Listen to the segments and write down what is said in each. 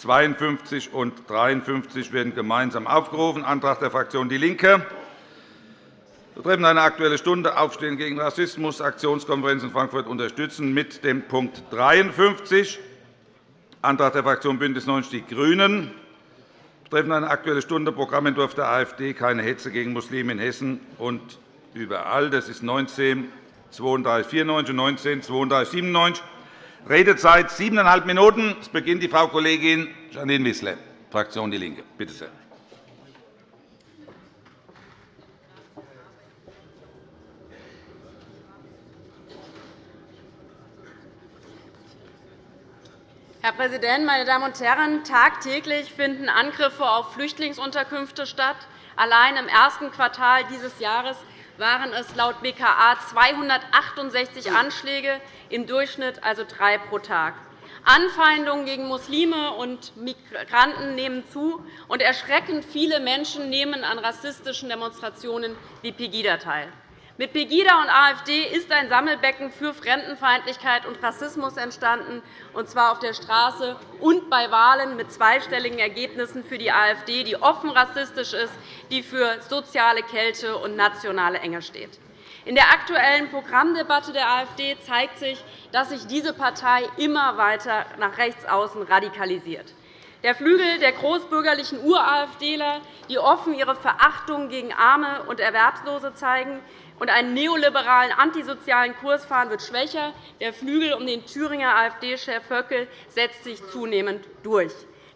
52 und 53 werden gemeinsam aufgerufen. Antrag der Fraktion DIE LINKE betreffend eine Aktuelle Stunde Aufstehen gegen Rassismus, Aktionskonferenz in Frankfurt unterstützen mit dem Punkt 53. Antrag der Fraktion BÜNDNIS 90 die GRÜNEN betreffend eine Aktuelle Stunde Programmentwurf der AfD keine Hetze gegen Muslime in Hessen und überall. Das ist 19 3294 und 19 3297. Redezeit siebeneinhalb Minuten. Es beginnt die Frau Kollegin Janine Wissler, Fraktion DIE LINKE. Bitte sehr. Herr Präsident, meine Damen und Herren! Tagtäglich finden Angriffe auf Flüchtlingsunterkünfte statt. Allein im ersten Quartal dieses Jahres waren es laut BKA 268 Anschläge, im Durchschnitt also drei pro Tag. Anfeindungen gegen Muslime und Migranten nehmen zu, und erschreckend viele Menschen nehmen an rassistischen Demonstrationen wie Pegida teil. Mit Pegida und AfD ist ein Sammelbecken für Fremdenfeindlichkeit und Rassismus entstanden, und zwar auf der Straße und bei Wahlen mit zweistelligen Ergebnissen für die AfD, die offen rassistisch ist, die für soziale Kälte und nationale Enge steht. In der aktuellen Programmdebatte der AfD zeigt sich, dass sich diese Partei immer weiter nach rechts außen radikalisiert. Der Flügel der großbürgerlichen Ur-AfDler, die offen ihre Verachtung gegen Arme und Erwerbslose zeigen, und einen neoliberalen antisozialen Kurs fahren, wird schwächer. Der Flügel um den Thüringer AfD-Chef Höcke setzt sich zunehmend durch.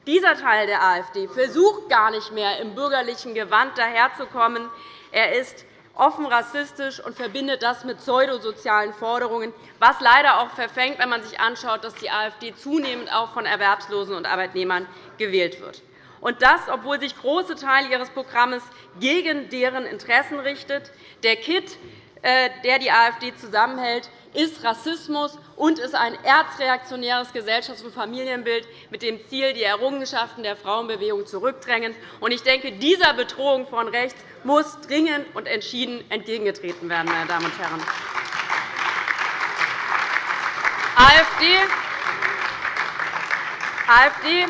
Dieser Teil der AfD versucht gar nicht mehr, im bürgerlichen Gewand daherzukommen. Er ist offen rassistisch und verbindet das mit pseudosozialen Forderungen, was leider auch verfängt, wenn man sich anschaut, dass die AfD zunehmend auch von Erwerbslosen und Arbeitnehmern gewählt wird. Und das, obwohl sich große Teile Ihres Programms gegen deren Interessen richtet. Der Kit, äh, der die AfD zusammenhält, ist Rassismus und ist ein erzreaktionäres Gesellschafts- und Familienbild mit dem Ziel, die Errungenschaften der Frauenbewegung zurückdrängen. Ich denke, dieser Bedrohung von rechts muss dringend und entschieden entgegengetreten werden. Meine Damen und Herren. AfD AfD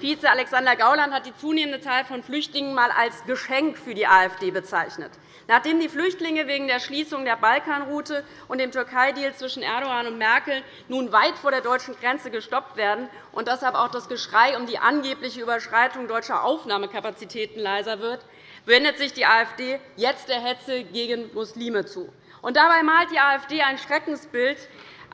Vize Alexander Gauland hat die zunehmende Zahl von Flüchtlingen einmal als Geschenk für die AfD bezeichnet. Nachdem die Flüchtlinge wegen der Schließung der Balkanroute und dem Türkei-Deal zwischen Erdogan und Merkel nun weit vor der deutschen Grenze gestoppt werden und deshalb auch das Geschrei um die angebliche Überschreitung deutscher Aufnahmekapazitäten leiser wird, wendet sich die AfD jetzt der Hetze gegen Muslime zu. Und dabei malt die AfD ein Schreckensbild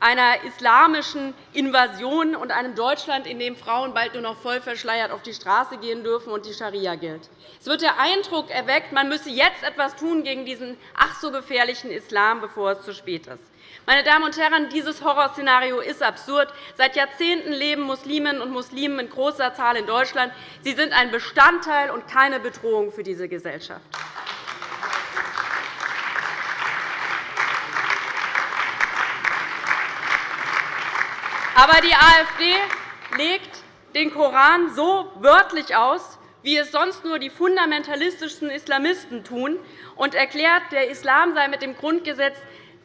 einer islamischen Invasion und einem Deutschland, in dem Frauen bald nur noch voll verschleiert auf die Straße gehen dürfen und die Scharia gilt. Es wird der Eindruck erweckt, man müsse jetzt etwas tun gegen diesen ach so gefährlichen Islam, bevor es zu spät ist. Meine Damen und Herren, dieses Horrorszenario ist absurd. Seit Jahrzehnten leben Musliminnen und Muslime in großer Zahl in Deutschland. Sie sind ein Bestandteil und keine Bedrohung für diese Gesellschaft. Aber die AfD legt den Koran so wörtlich aus, wie es sonst nur die fundamentalistischsten Islamisten tun, und erklärt, der Islam sei mit dem Grundgesetz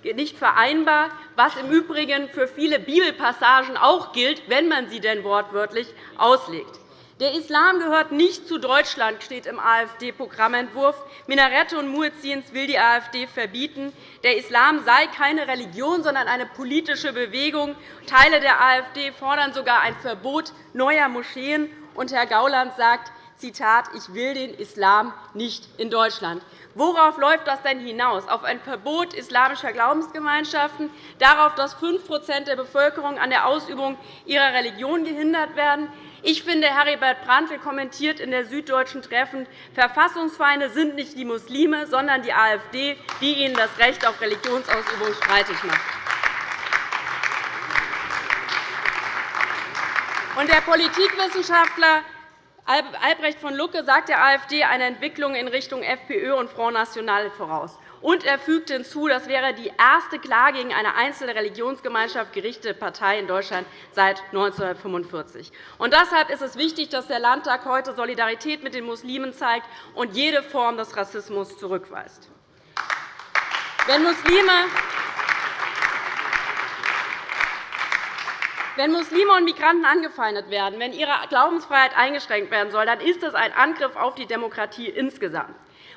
nicht vereinbar, was im Übrigen für viele Bibelpassagen auch gilt, wenn man sie denn wortwörtlich auslegt. Der Islam gehört nicht zu Deutschland, steht im AfD-Programmentwurf. Minarette und Muezzins will die AfD verbieten. Der Islam sei keine Religion, sondern eine politische Bewegung. Teile der AfD fordern sogar ein Verbot neuer Moscheen. Und Herr Gauland sagt, Zitat, ich will den Islam nicht in Deutschland. Worauf läuft das denn hinaus? Auf ein Verbot islamischer Glaubensgemeinschaften, darauf, dass 5% der Bevölkerung an der Ausübung ihrer Religion gehindert werden, ich finde, Heribert Brandl kommentiert in der Süddeutschen treffend, Verfassungsfeinde sind nicht die Muslime, sondern die AfD, die ihnen das Recht auf Religionsausübung streitig macht. der Politikwissenschaftler Albrecht von Lucke sagt der AfD eine Entwicklung in Richtung FPÖ und Front National voraus. Und er fügte hinzu, das wäre die erste klar gegen eine einzelne Religionsgemeinschaft gerichtete Partei in Deutschland seit 1945. Und deshalb ist es wichtig, dass der Landtag heute Solidarität mit den Muslimen zeigt und jede Form des Rassismus zurückweist. Wenn Muslime Wenn Muslime und Migranten angefeindet werden, wenn ihre Glaubensfreiheit eingeschränkt werden soll, dann ist das ein Angriff auf die Demokratie insgesamt.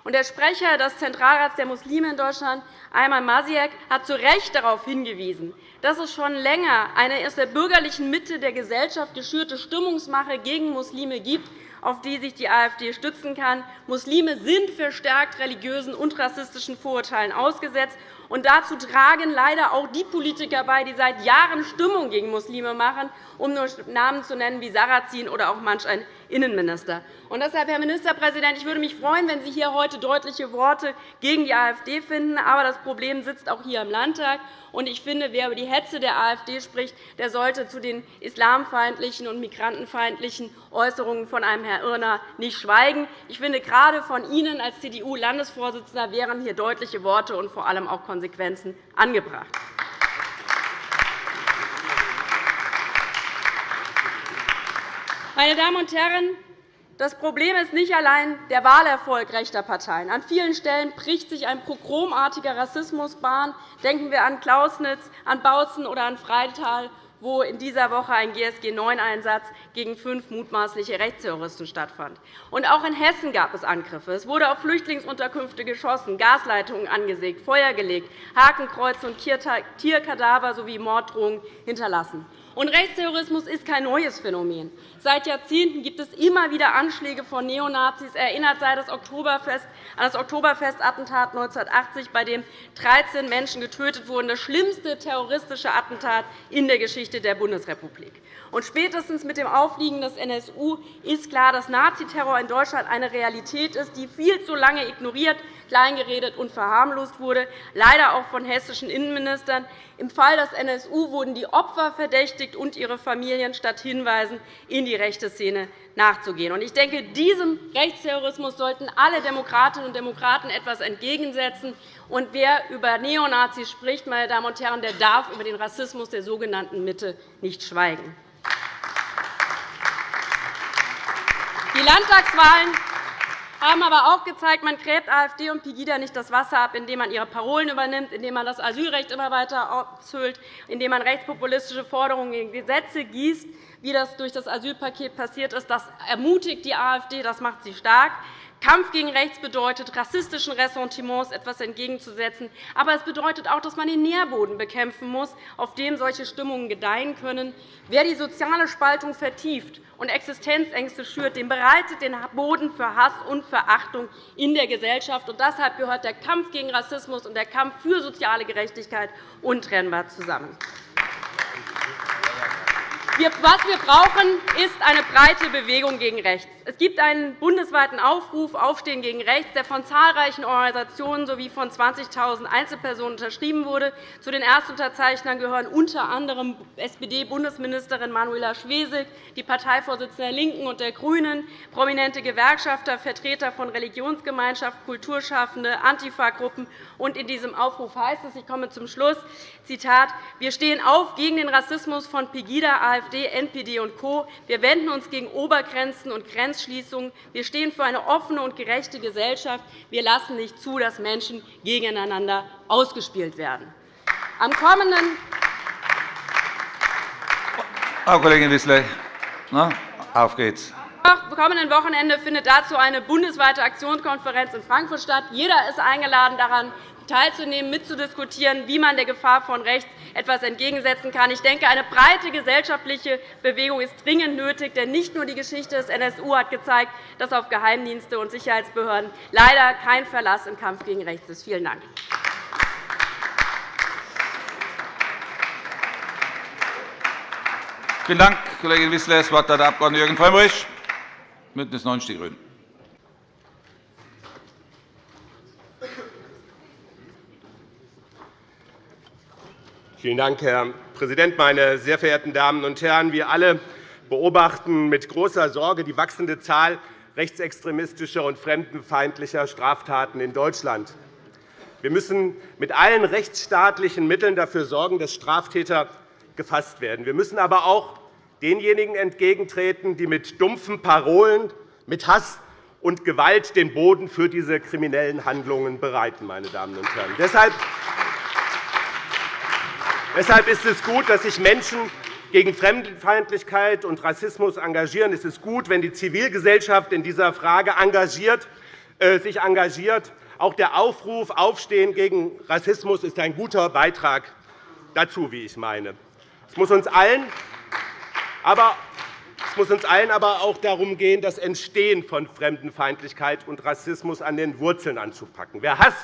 Der Sprecher des Zentralrats der Muslime in Deutschland, Ayman Masiek, hat zu Recht darauf hingewiesen, dass es schon länger eine aus der bürgerlichen Mitte der Gesellschaft geschürte Stimmungsmache gegen Muslime gibt, auf die sich die AfD stützen kann. Muslime sind verstärkt religiösen und rassistischen Vorurteilen ausgesetzt. Und dazu tragen leider auch die Politiker bei, die seit Jahren Stimmung gegen Muslime machen, um nur Namen zu nennen wie Sarrazin oder auch manch ein Innenminister. Und deshalb, Herr Ministerpräsident, ich würde mich freuen, wenn Sie hier heute deutliche Worte gegen die AfD finden. Aber das Problem sitzt auch hier im Landtag. Und ich finde, wer über die Hetze der AfD spricht, der sollte zu den islamfeindlichen und migrantenfeindlichen Äußerungen von einem Herrn Irner nicht schweigen. Ich finde, gerade von Ihnen als CDU-Landesvorsitzender wären hier deutliche Worte und vor allem auch Konsequenzen angebracht. Meine Damen und Herren, das Problem ist nicht allein der Wahlerfolg rechter Parteien. An vielen Stellen bricht sich ein pogromartiger Rassismus Bahn. Denken wir an Klausnitz, an Bautzen oder an Freital wo in dieser Woche ein GSG-9-Einsatz gegen fünf mutmaßliche Rechtsterroristen stattfand. Und auch in Hessen gab es Angriffe. Es wurde auf Flüchtlingsunterkünfte geschossen, Gasleitungen angesägt, Feuer gelegt, Hakenkreuze und Tierkadaver sowie Morddrohungen hinterlassen. Und Rechtsterrorismus ist kein neues Phänomen. Seit Jahrzehnten gibt es immer wieder Anschläge von Neonazis. Erinnert sei das Oktoberfest an das Oktoberfestattentat 1980, bei dem 13 Menschen getötet wurden, das schlimmste terroristische Attentat in der Geschichte der Bundesrepublik. Und spätestens mit dem Aufliegen des NSU ist klar, dass Naziterror in Deutschland eine Realität ist, die viel zu lange ignoriert, kleingeredet und verharmlost wurde, leider auch von hessischen Innenministern. Im Fall des NSU wurden die Opfer verdächtigt und ihre Familien, statt Hinweisen in die rechte Szene nachzugehen. Ich denke, diesem Rechtsterrorismus sollten alle Demokratinnen und Demokraten etwas entgegensetzen. Und wer über Neonazis spricht, meine Damen und Herren, der darf über den Rassismus der sogenannten Mitte nicht schweigen. Die Landtagswahlen haben aber auch gezeigt, man gräbt AfD und Pegida nicht das Wasser ab, indem man ihre Parolen übernimmt, indem man das Asylrecht immer weiter aushöhlt, indem man rechtspopulistische Forderungen in Gesetze gießt, wie das durch das Asylpaket passiert ist. Das ermutigt die AfD, das macht sie stark. Kampf gegen Rechts bedeutet, rassistischen Ressentiments etwas entgegenzusetzen. Aber es bedeutet auch, dass man den Nährboden bekämpfen muss, auf dem solche Stimmungen gedeihen können. Wer die soziale Spaltung vertieft und Existenzängste schürt, dem bereitet den Boden für Hass und Verachtung in der Gesellschaft. Und deshalb gehört der Kampf gegen Rassismus und der Kampf für soziale Gerechtigkeit untrennbar zusammen. Was wir brauchen, ist eine breite Bewegung gegen rechts. Es gibt einen bundesweiten Aufruf Aufstehen gegen rechts, der von zahlreichen Organisationen sowie von 20.000 Einzelpersonen unterschrieben wurde. Zu den Erstunterzeichnern gehören unter anderem SPD-Bundesministerin Manuela Schwesig, die Parteivorsitzende der LINKEN und der GRÜNEN, prominente Gewerkschafter, Vertreter von Religionsgemeinschaften, Kulturschaffende, Antifa-Gruppen. In diesem Aufruf heißt es, ich komme zum Schluss, Zitat, wir stehen auf gegen den Rassismus von Pegida, AfD, NPD und Co. Wir wenden uns gegen Obergrenzen und Grenzschließungen. Wir stehen für eine offene und gerechte Gesellschaft. Wir lassen nicht zu, dass Menschen gegeneinander ausgespielt werden. Am kommenden Frau Kollegin Wissler, auf geht's. Am kommenden Wochenende findet dazu eine bundesweite Aktionskonferenz in Frankfurt statt. Jeder ist eingeladen, daran teilzunehmen, mitzudiskutieren, wie man der Gefahr von rechts etwas entgegensetzen kann. Ich denke, eine breite gesellschaftliche Bewegung ist dringend nötig, denn nicht nur die Geschichte des NSU hat gezeigt, dass auf Geheimdienste und Sicherheitsbehörden leider kein Verlass im Kampf gegen rechts ist. Vielen Dank. Vielen Dank, Kollegin Wissler. Das Wort hat der Abg. Jürgen Frömmrich, BÜNDNIS 90 die GRÜNEN. Vielen Dank, Herr Präsident, meine sehr verehrten Damen und Herren! Wir alle beobachten mit großer Sorge die wachsende Zahl rechtsextremistischer und fremdenfeindlicher Straftaten in Deutschland. Wir müssen mit allen rechtsstaatlichen Mitteln dafür sorgen, dass Straftäter gefasst werden. Wir müssen aber auch denjenigen entgegentreten, die mit dumpfen Parolen, mit Hass und Gewalt den Boden für diese kriminellen Handlungen bereiten. Meine Damen und Herren. Ist es gut, dass sich Menschen gegen Fremdenfeindlichkeit und Rassismus engagieren, ist es gut, wenn die Zivilgesellschaft in dieser Frage engagiert, äh, sich engagiert. Auch der Aufruf Aufstehen gegen Rassismus ist ein guter Beitrag dazu, wie ich meine. Es muss uns allen aber es muss uns allen aber auch darum gehen, das Entstehen von Fremdenfeindlichkeit und Rassismus an den Wurzeln anzupacken. Wer Hass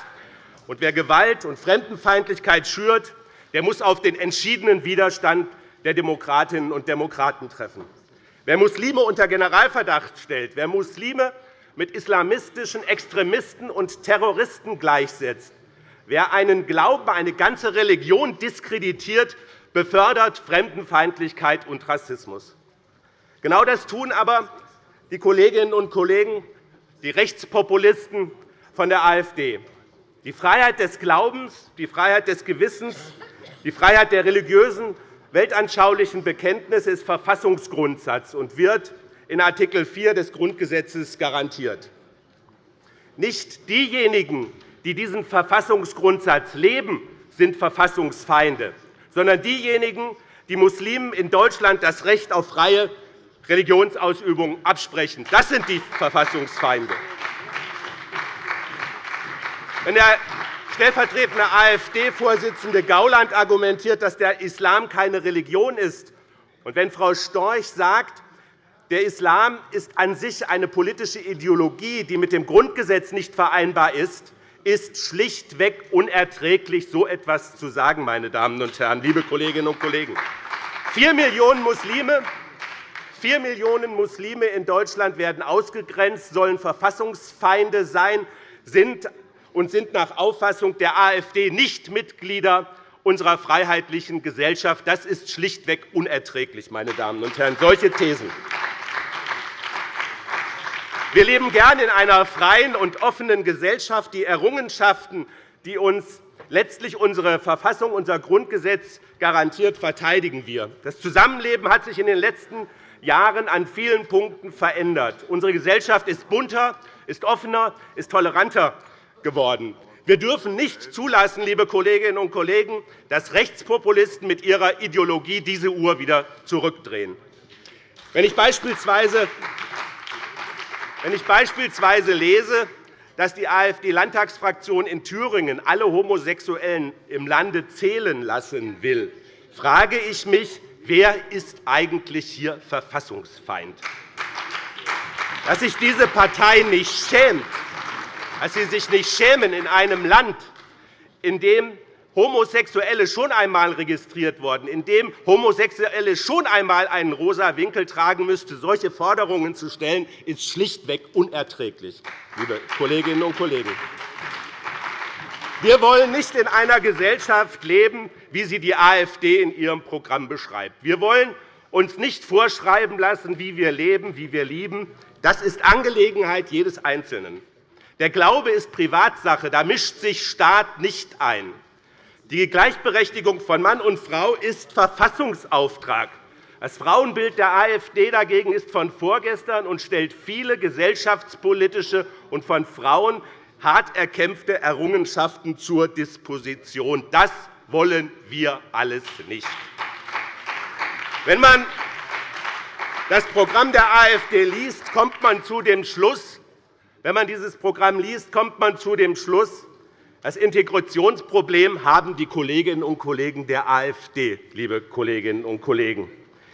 und wer Gewalt und Fremdenfeindlichkeit schürt, der muss auf den entschiedenen Widerstand der Demokratinnen und Demokraten treffen. Wer Muslime unter Generalverdacht stellt, wer Muslime mit islamistischen Extremisten und Terroristen gleichsetzt, wer einen Glauben, eine ganze Religion diskreditiert, befördert Fremdenfeindlichkeit und Rassismus. Genau das tun aber die Kolleginnen und Kollegen, die Rechtspopulisten von der AfD. Die Freiheit des Glaubens, die Freiheit des Gewissens, die Freiheit der religiösen, weltanschaulichen Bekenntnisse ist Verfassungsgrundsatz und wird in Art. 4 des Grundgesetzes garantiert. Nicht diejenigen, die diesen Verfassungsgrundsatz leben, sind Verfassungsfeinde sondern diejenigen, die Muslimen in Deutschland das Recht auf freie Religionsausübung absprechen. Das sind die Verfassungsfeinde. Wenn der stellvertretende AfD-Vorsitzende Gauland argumentiert, dass der Islam keine Religion ist, und wenn Frau Storch sagt, der Islam ist an sich eine politische Ideologie, die mit dem Grundgesetz nicht vereinbar ist, ist schlichtweg unerträglich, so etwas zu sagen, meine Damen und Herren, liebe Kolleginnen und Kollegen. Vier Millionen Muslime Vier Millionen Muslime in Deutschland werden ausgegrenzt, sollen Verfassungsfeinde sein sind und sind nach Auffassung der AfD nicht Mitglieder unserer freiheitlichen Gesellschaft. Das ist schlichtweg unerträglich, meine Damen und Herren, solche Thesen. Wir leben gern in einer freien und offenen Gesellschaft. Die Errungenschaften, die uns letztlich unsere Verfassung, unser Grundgesetz garantiert, verteidigen wir. Das Zusammenleben hat sich in den letzten Jahren an vielen Punkten verändert. Unsere Gesellschaft ist bunter, ist offener, ist toleranter geworden. Wir dürfen nicht zulassen, liebe Kolleginnen und Kollegen, dass Rechtspopulisten mit ihrer Ideologie diese Uhr wieder zurückdrehen. Wenn ich beispielsweise wenn ich beispielsweise lese, dass die AfD-Landtagsfraktion in Thüringen alle Homosexuellen im Lande zählen lassen will, frage ich mich, wer ist eigentlich hier Verfassungsfeind? Dass sich diese Partei nicht schämt, dass sie sich nicht schämen in einem Land, in dem Homosexuelle schon einmal registriert worden, in dem Homosexuelle schon einmal einen rosa Winkel tragen müsste, solche Forderungen zu stellen, ist schlichtweg unerträglich, liebe Kolleginnen und Kollegen. Wir wollen nicht in einer Gesellschaft leben, wie sie die AfD in ihrem Programm beschreibt. Wir wollen uns nicht vorschreiben lassen, wie wir leben, wie wir lieben. Das ist Angelegenheit jedes Einzelnen. Der Glaube ist Privatsache. Da mischt sich Staat nicht ein. Die Gleichberechtigung von Mann und Frau ist Verfassungsauftrag. Das Frauenbild der AfD dagegen ist von vorgestern und stellt viele gesellschaftspolitische und von Frauen hart erkämpfte Errungenschaften zur Disposition. Das wollen wir alles nicht. Wenn man das Programm der AfD liest, kommt man zu dem Schluss, wenn man dieses Programm liest, kommt man zu dem Schluss, das Integrationsproblem haben die Kolleginnen und Kollegen der AfD, liebe Kolleginnen und Kollegen.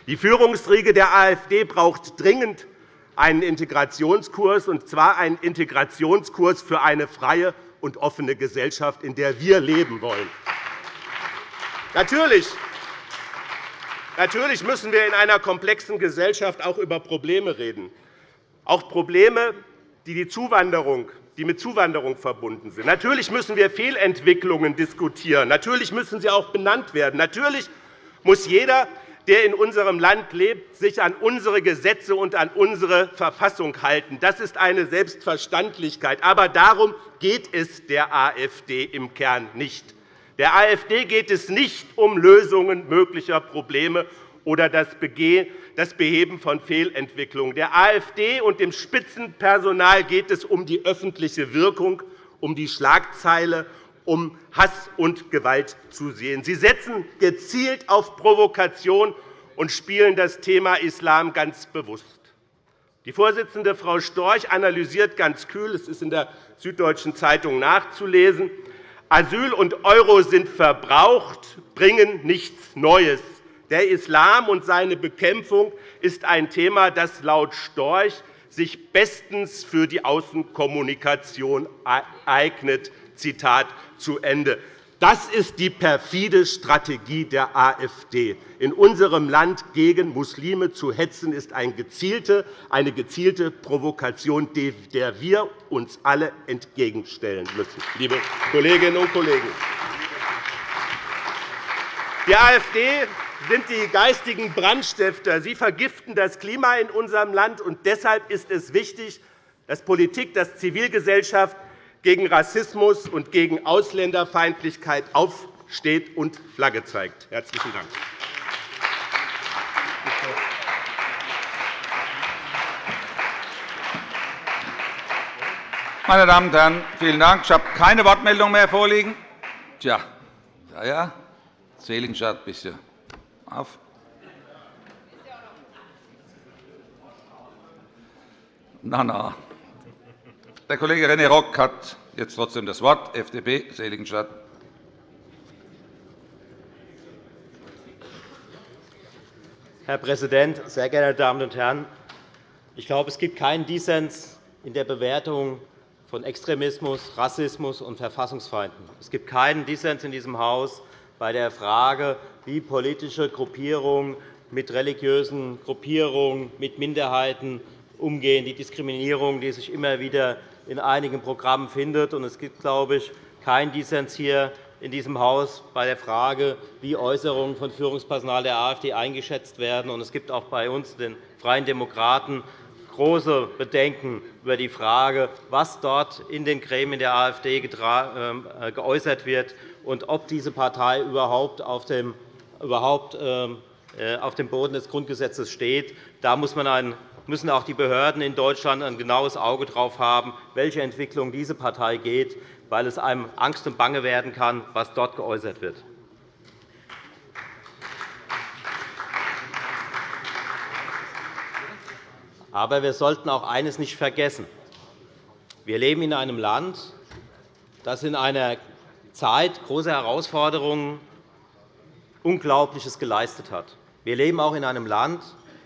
Die Führungsriege der AfD braucht dringend einen Integrationskurs, und zwar einen Integrationskurs für eine freie und offene Gesellschaft, in der wir leben wollen. Natürlich Natürlich müssen wir in einer komplexen Gesellschaft auch über Probleme reden, auch Probleme, die die Zuwanderung die mit Zuwanderung verbunden sind. Natürlich müssen wir Fehlentwicklungen diskutieren. Natürlich müssen sie auch benannt werden. Natürlich muss jeder, der in unserem Land lebt, sich an unsere Gesetze und an unsere Verfassung halten. Das ist eine Selbstverständlichkeit. Aber darum geht es der AfD im Kern nicht. Der AfD geht es nicht um Lösungen möglicher Probleme oder das Beheben von Fehlentwicklungen. Der AfD und dem Spitzenpersonal geht es um die öffentliche Wirkung, um die Schlagzeile, um Hass und Gewalt zu sehen. Sie setzen gezielt auf Provokation und spielen das Thema Islam ganz bewusst. Die Vorsitzende Frau Storch analysiert ganz kühl, es ist in der Süddeutschen Zeitung nachzulesen, Asyl und Euro sind verbraucht, bringen nichts Neues. Der Islam und seine Bekämpfung ist ein Thema, das laut Storch sich bestens für die Außenkommunikation eignet. Zitat zu Ende. Das ist die perfide Strategie der AfD. In unserem Land gegen Muslime zu hetzen, ist eine gezielte Provokation, der wir uns alle entgegenstellen müssen, liebe Kolleginnen und Kollegen. Die AfD sind die geistigen Brandstifter. Sie vergiften das Klima in unserem Land. und Deshalb ist es wichtig, dass Politik, dass Zivilgesellschaft gegen Rassismus und gegen Ausländerfeindlichkeit aufsteht und Flagge zeigt. – Herzlichen Dank. Meine Damen und Herren, vielen Dank. Ich habe keine Wortmeldung mehr vorliegen. Tja, ja, ja. Seligenstadt, bisschen auf. Na, na. Der Kollege René Rock hat jetzt trotzdem das Wort, FDP, Seligenstadt. Herr Präsident, sehr geehrte Damen und Herren! Ich glaube, es gibt keinen Dissens in der Bewertung von Extremismus, Rassismus und Verfassungsfeinden. Es gibt keinen Dissens in diesem Haus bei der Frage, wie politische Gruppierungen mit religiösen Gruppierungen, mit Minderheiten umgehen, die Diskriminierung, die sich immer wieder in einigen Programmen findet. Es gibt, glaube ich, keinen Dissens hier in diesem Haus bei der Frage, wie Äußerungen von Führungspersonal der AfD eingeschätzt werden. Es gibt auch bei uns, den Freien Demokraten, große Bedenken über die Frage, was dort in den Gremien der AfD ähm, äh, geäußert wird und ob diese Partei überhaupt auf dem, ähm, äh, Boden des Grundgesetzes steht. Da müssen auch die Behörden in Deutschland ein genaues Auge darauf haben, welche Entwicklung diese Partei geht, weil es einem Angst und Bange werden kann, was dort geäußert wird. Aber wir sollten auch eines nicht vergessen. Wir leben in einem Land, das in einer Zeit großer Herausforderungen Unglaubliches geleistet hat. Wir leben auch in einem Land,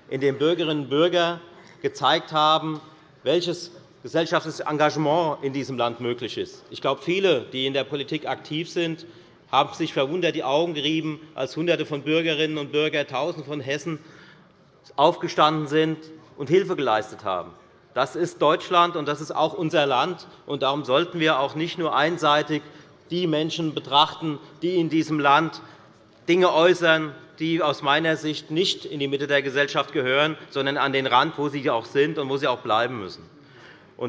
in dem Bürgerinnen und Bürger gezeigt haben, welches gesellschaftliches Engagement in diesem Land möglich ist. Ich glaube, viele, die in der Politik aktiv sind, haben sich verwundert die Augen gerieben, als Hunderte von Bürgerinnen und Bürgern, Tausende von Hessen aufgestanden sind und Hilfe geleistet haben. Das ist Deutschland, und das ist auch unser Land. Und darum sollten wir auch nicht nur einseitig die Menschen betrachten, die in diesem Land Dinge äußern, die aus meiner Sicht nicht in die Mitte der Gesellschaft gehören, sondern an den Rand, wo sie auch sind und wo sie auch bleiben müssen.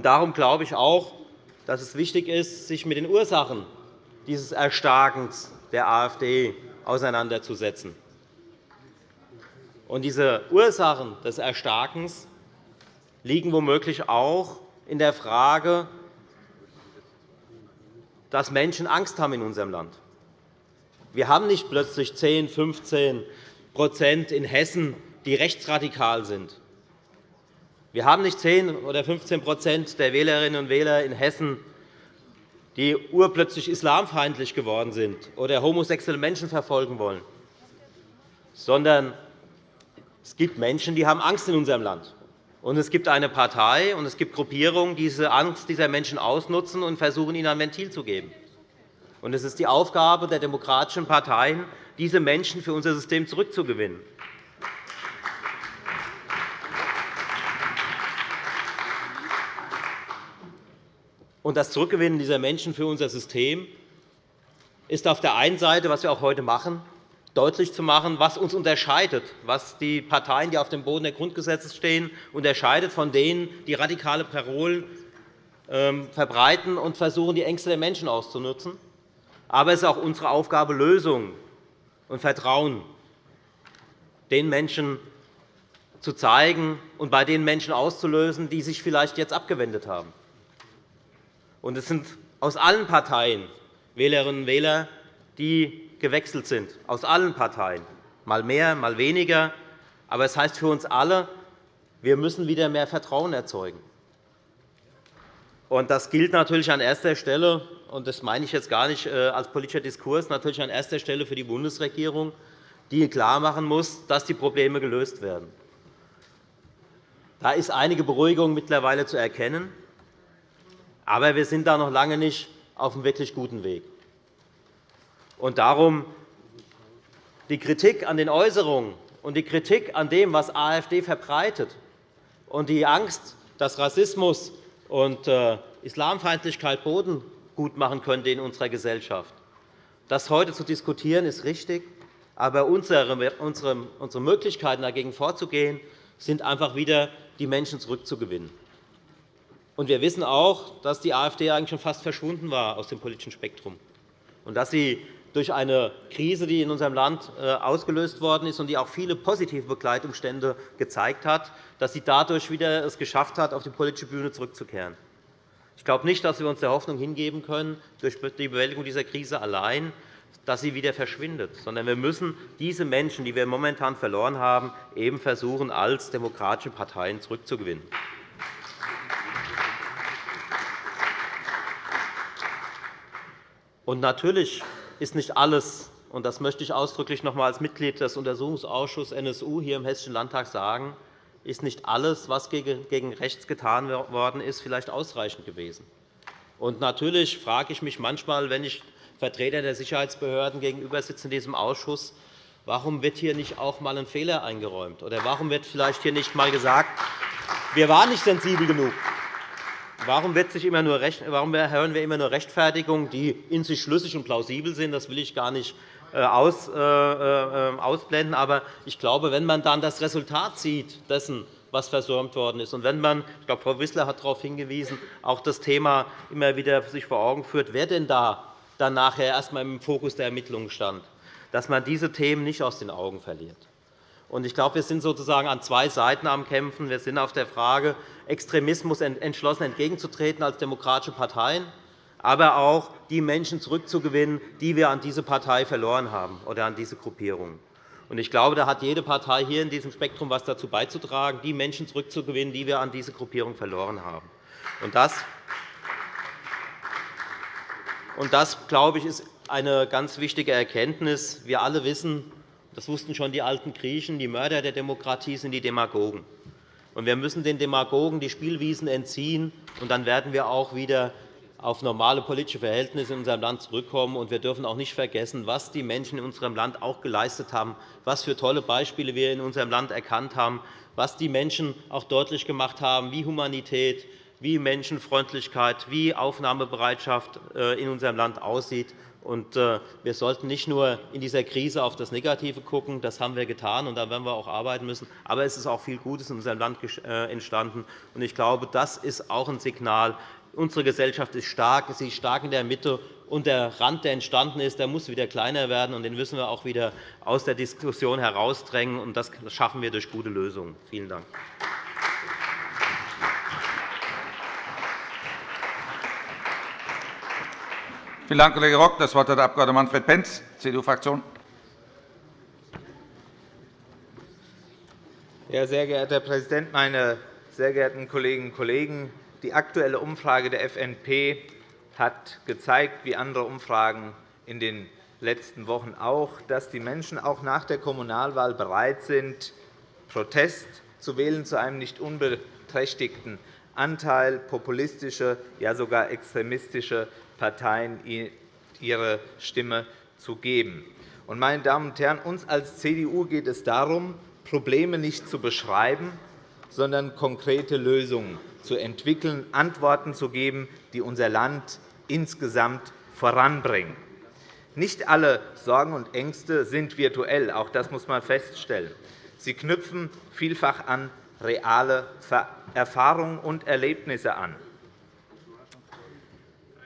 darum glaube ich auch, dass es wichtig ist, sich mit den Ursachen dieses Erstarkens der AfD auseinanderzusetzen. Diese Ursachen des Erstarkens liegen womöglich auch in der Frage, dass Menschen Angst haben in unserem Land. Wir haben nicht plötzlich 10, 15% in Hessen, die rechtsradikal sind. Wir haben nicht 10 oder 15% der Wählerinnen und Wähler in Hessen, die urplötzlich islamfeindlich geworden sind oder homosexuelle Menschen verfolgen wollen, sondern es gibt Menschen, die haben Angst in unserem Land. Und es gibt eine Partei und es gibt Gruppierungen, die diese Angst dieser Menschen ausnutzen und versuchen, ihnen ein Ventil zu geben. Und es ist die Aufgabe der demokratischen Parteien, diese Menschen für unser System zurückzugewinnen. Und das Zurückgewinnen dieser Menschen für unser System ist auf der einen Seite, was wir auch heute machen, deutlich zu machen, was uns unterscheidet, was die Parteien, die auf dem Boden der Grundgesetze stehen, unterscheidet von denen, die radikale Parolen ähm, verbreiten und versuchen, die Ängste der Menschen auszunutzen. Aber es ist auch unsere Aufgabe, Lösungen und Vertrauen den Menschen zu zeigen und bei den Menschen auszulösen, die sich vielleicht jetzt abgewendet haben. es sind aus allen Parteien Wählerinnen und Wähler, die gewechselt sind, aus allen Parteien, mal mehr, mal weniger. Aber es heißt für uns alle, wir müssen wieder mehr Vertrauen erzeugen. Das gilt natürlich an erster Stelle, und das meine ich jetzt gar nicht äh, als politischer Diskurs, natürlich an erster Stelle für die Bundesregierung, die klarmachen muss, dass die Probleme gelöst werden. Da ist einige Beruhigung mittlerweile zu erkennen. Aber wir sind da noch lange nicht auf einem wirklich guten Weg. Und darum die Kritik an den Äußerungen und die Kritik an dem, was AfD verbreitet, und die Angst, dass Rassismus und äh, Islamfeindlichkeit Boden gut machen könnte in unserer Gesellschaft. Das heute zu diskutieren, ist richtig. Aber unsere Möglichkeiten, dagegen vorzugehen, sind einfach wieder, die Menschen zurückzugewinnen. wir wissen auch, dass die AfD eigentlich schon fast verschwunden war aus dem politischen Spektrum und dass sie durch eine Krise, die in unserem Land äh, ausgelöst worden ist und die auch viele positive Begleitumstände gezeigt hat, dass sie dadurch wieder es geschafft hat, auf die politische Bühne zurückzukehren. Ich glaube nicht, dass wir uns der Hoffnung hingeben können, durch die Bewältigung dieser Krise allein, dass sie wieder verschwindet, sondern wir müssen diese Menschen, die wir momentan verloren haben, eben versuchen, als demokratische Parteien zurückzugewinnen. Und natürlich ist nicht alles, und das möchte ich ausdrücklich noch einmal als Mitglied des Untersuchungsausschusses NSU hier im Hessischen Landtag sagen, ist nicht alles, was gegen rechts getan worden ist, vielleicht ausreichend gewesen. Und natürlich frage ich mich manchmal, wenn ich Vertreter der Sicherheitsbehörden gegenüber sitze in diesem Ausschuss, warum wird hier nicht auch einmal ein Fehler eingeräumt? Oder warum wird vielleicht hier nicht einmal gesagt, wir waren nicht sensibel genug? Warum, wird sich immer nur warum hören wir immer nur Rechtfertigungen, die in sich schlüssig und plausibel sind? Das will ich gar nicht äh, äh, äh, ausblenden. Aber ich glaube, wenn man dann das Resultat sieht dessen, was versäumt worden ist, und wenn man, ich glaube, Frau Wissler hat darauf hingewiesen, auch das Thema immer wieder sich vor Augen führt, wer denn da dann nachher erst einmal im Fokus der Ermittlungen stand, dass man diese Themen nicht aus den Augen verliert. Ich glaube, wir sind sozusagen an zwei Seiten am Kämpfen. Wir sind auf der Frage, Extremismus entschlossen entgegenzutreten als demokratische Parteien, aber auch die Menschen zurückzugewinnen, die wir an diese Partei verloren haben oder an diese Gruppierung. Ich glaube, da hat jede Partei hier in diesem Spektrum etwas dazu beizutragen, die Menschen zurückzugewinnen, die wir an diese Gruppierung verloren haben. Das, und das glaube ich, ist eine ganz wichtige Erkenntnis. Wir alle wissen, das wussten schon die alten Griechen, die Mörder der Demokratie sind die Demagogen. Wir müssen den Demagogen die Spielwiesen entziehen, und dann werden wir auch wieder auf normale politische Verhältnisse in unserem Land zurückkommen. Wir dürfen auch nicht vergessen, was die Menschen in unserem Land auch geleistet haben, was für tolle Beispiele wir in unserem Land erkannt haben, was die Menschen auch deutlich gemacht haben, wie Humanität, wie Menschenfreundlichkeit, wie Aufnahmebereitschaft äh, in unserem Land aussieht. Äh, wir sollten nicht nur in dieser Krise auf das Negative schauen. Das haben wir getan, und da werden wir auch arbeiten müssen. Aber es ist auch viel Gutes in unserem Land äh, entstanden. Ich glaube, das ist auch ein Signal. Unsere Gesellschaft ist stark. Sie ist stark in der Mitte. Und der Rand, der entstanden ist, der muss wieder kleiner werden. Und den müssen wir auch wieder aus der Diskussion herausdrängen. Und das schaffen wir durch gute Lösungen. Vielen Dank. Vielen Dank, Kollege Rock. Das Wort hat der Abg. Manfred Pentz, CDU-Fraktion. Ja, sehr geehrter Herr Präsident, meine sehr geehrten Kolleginnen und Kollegen! Die aktuelle Umfrage der FNP hat gezeigt, wie andere Umfragen in den letzten Wochen auch, dass die Menschen auch nach der Kommunalwahl bereit sind, Protest zu wählen zu einem nicht unbeträchtigten Anteil populistische, ja sogar extremistische Parteien ihre Stimme zu geben. Meine Damen und Herren, uns als CDU geht es darum, Probleme nicht zu beschreiben, sondern konkrete Lösungen zu entwickeln, Antworten zu geben, die unser Land insgesamt voranbringen. Nicht alle Sorgen und Ängste sind virtuell. Auch das muss man feststellen. Sie knüpfen vielfach an reale Erfahrungen und Erlebnisse an.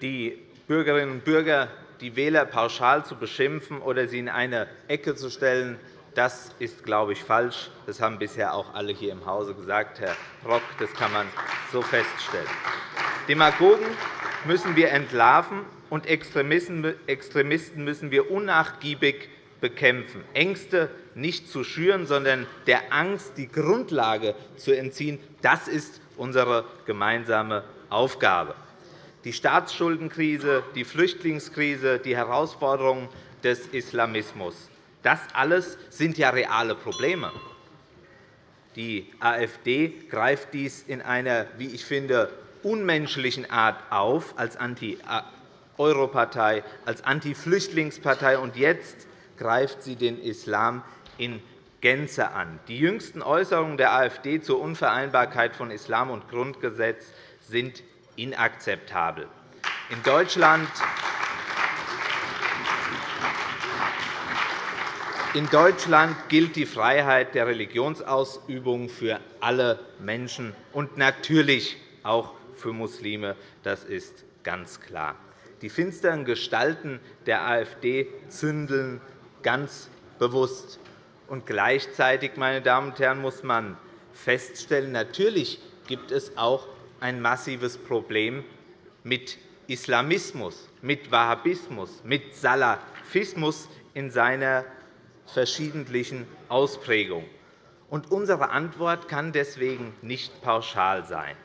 Die Bürgerinnen und Bürger, die Wähler pauschal zu beschimpfen oder sie in eine Ecke zu stellen, das ist, glaube ich, falsch. Das haben bisher auch alle hier im Hause gesagt, Herr Rock. Das kann man so feststellen. Demagogen müssen wir entlarven, und Extremisten müssen wir unnachgiebig bekämpfen. Ängste nicht zu schüren, sondern der Angst die Grundlage zu entziehen. Das ist unsere gemeinsame Aufgabe. Die Staatsschuldenkrise, die Flüchtlingskrise, die Herausforderungen des Islamismus, das alles sind ja reale Probleme. Die AfD greift dies in einer, wie ich finde, unmenschlichen Art auf als Anti-Europartei, als Anti-Flüchtlingspartei. Und jetzt greift sie den Islam in Gänze an. Die jüngsten Äußerungen der AfD zur Unvereinbarkeit von Islam und Grundgesetz sind inakzeptabel. In Deutschland In Deutschland gilt die Freiheit der Religionsausübung für alle Menschen und natürlich auch für Muslime. Das ist ganz klar. Die finsteren Gestalten der AfD zündeln ganz bewusst. Und gleichzeitig, meine Damen und Herren, muss man feststellen, natürlich gibt es auch ein massives Problem mit Islamismus, mit Wahhabismus, mit Salafismus in seiner verschiedentlichen Ausprägung. Und unsere Antwort kann deswegen nicht pauschal sein.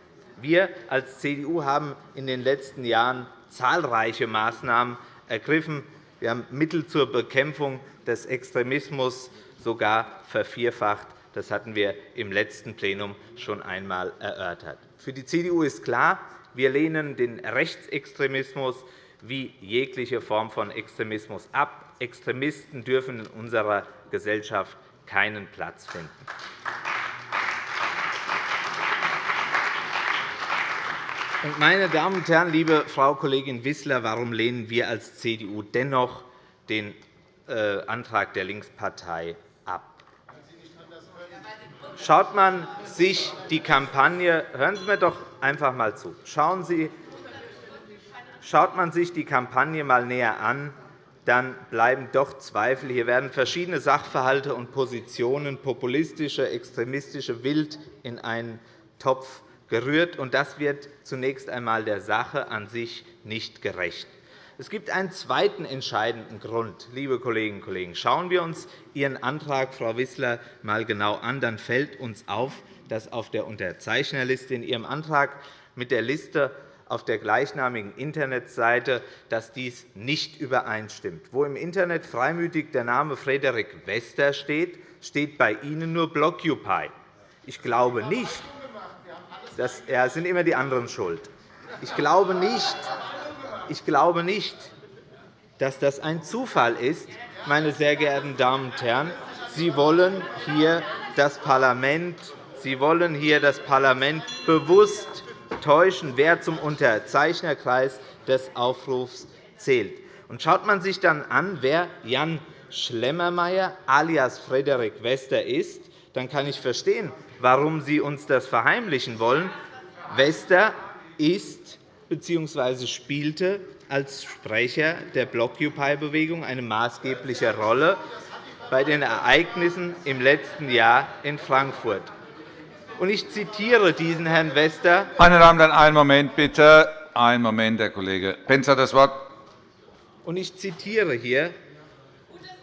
Wir als CDU haben in den letzten Jahren zahlreiche Maßnahmen ergriffen. Wir haben Mittel zur Bekämpfung des Extremismus sogar vervierfacht. Das hatten wir im letzten Plenum schon einmal erörtert. Für die CDU ist klar, wir lehnen den Rechtsextremismus wie jegliche Form von Extremismus ab. Extremisten dürfen in unserer Gesellschaft keinen Platz finden. Meine Damen und Herren, liebe Frau Kollegin Wissler, warum lehnen wir als CDU dennoch den äh, Antrag der Linkspartei? Schaut man sich die Kampagne, hören Sie mir doch einfach einmal zu. Schauen Sie, schaut man sich die Kampagne einmal näher an, dann bleiben doch Zweifel. Hier werden verschiedene Sachverhalte und Positionen, populistische, extremistische, wild in einen Topf gerührt. und Das wird zunächst einmal der Sache an sich nicht gerecht. Es gibt einen zweiten entscheidenden Grund, liebe Kolleginnen und Kollegen. Schauen wir uns Ihren Antrag, Frau Wissler, einmal genau an. Dann fällt uns auf, dass auf der Unterzeichnerliste in Ihrem Antrag mit der Liste auf der gleichnamigen Internetseite, dass dies nicht übereinstimmt. Wo im Internet freimütig der Name Frederik Wester steht, steht bei Ihnen nur Blockupy. Ich glaube nicht, dass, ja, sind immer die anderen schuld. Ich glaube nicht, ich glaube nicht, dass das ein Zufall ist, meine sehr geehrten Damen und Herren. Sie wollen hier das Parlament, Sie wollen hier das Parlament bewusst täuschen, wer zum Unterzeichnerkreis des Aufrufs zählt. Und schaut man sich dann an, wer Jan Schlemmermeier alias Frederik Wester ist, dann kann ich verstehen, warum Sie uns das verheimlichen wollen. Wester ist bzw. spielte als Sprecher der Blockupy-Bewegung eine maßgebliche Rolle bei den Ereignissen im letzten Jahr in Frankfurt. Und ich zitiere diesen Herrn Wester. Meine Damen und Herren, einen Moment bitte. Einen Moment, Herr Kollege Pentz hat das Wort. Und ich zitiere hier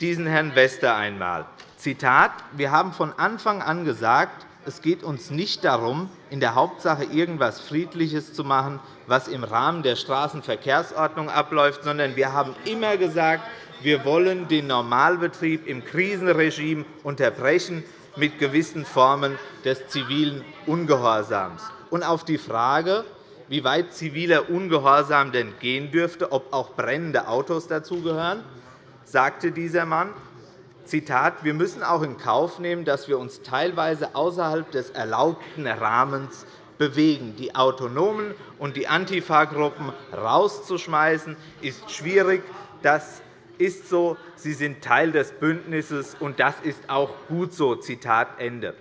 diesen Herrn Wester einmal. Zitat, wir haben von Anfang an gesagt, es geht uns nicht darum, in der Hauptsache irgendetwas Friedliches zu machen, was im Rahmen der Straßenverkehrsordnung abläuft, sondern wir haben immer gesagt, wir wollen den Normalbetrieb im Krisenregime unterbrechen mit gewissen Formen des zivilen Ungehorsams. Und auf die Frage, wie weit ziviler Ungehorsam denn gehen dürfte, ob auch brennende Autos dazugehören, sagte dieser Mann, Zitat, wir müssen auch in Kauf nehmen, dass wir uns teilweise außerhalb des erlaubten Rahmens bewegen. Die Autonomen und die Antifa-Gruppen rauszuschmeißen, ist schwierig. Das ist so, sie sind Teil des Bündnisses, und das ist auch gut so. Zitat Ende.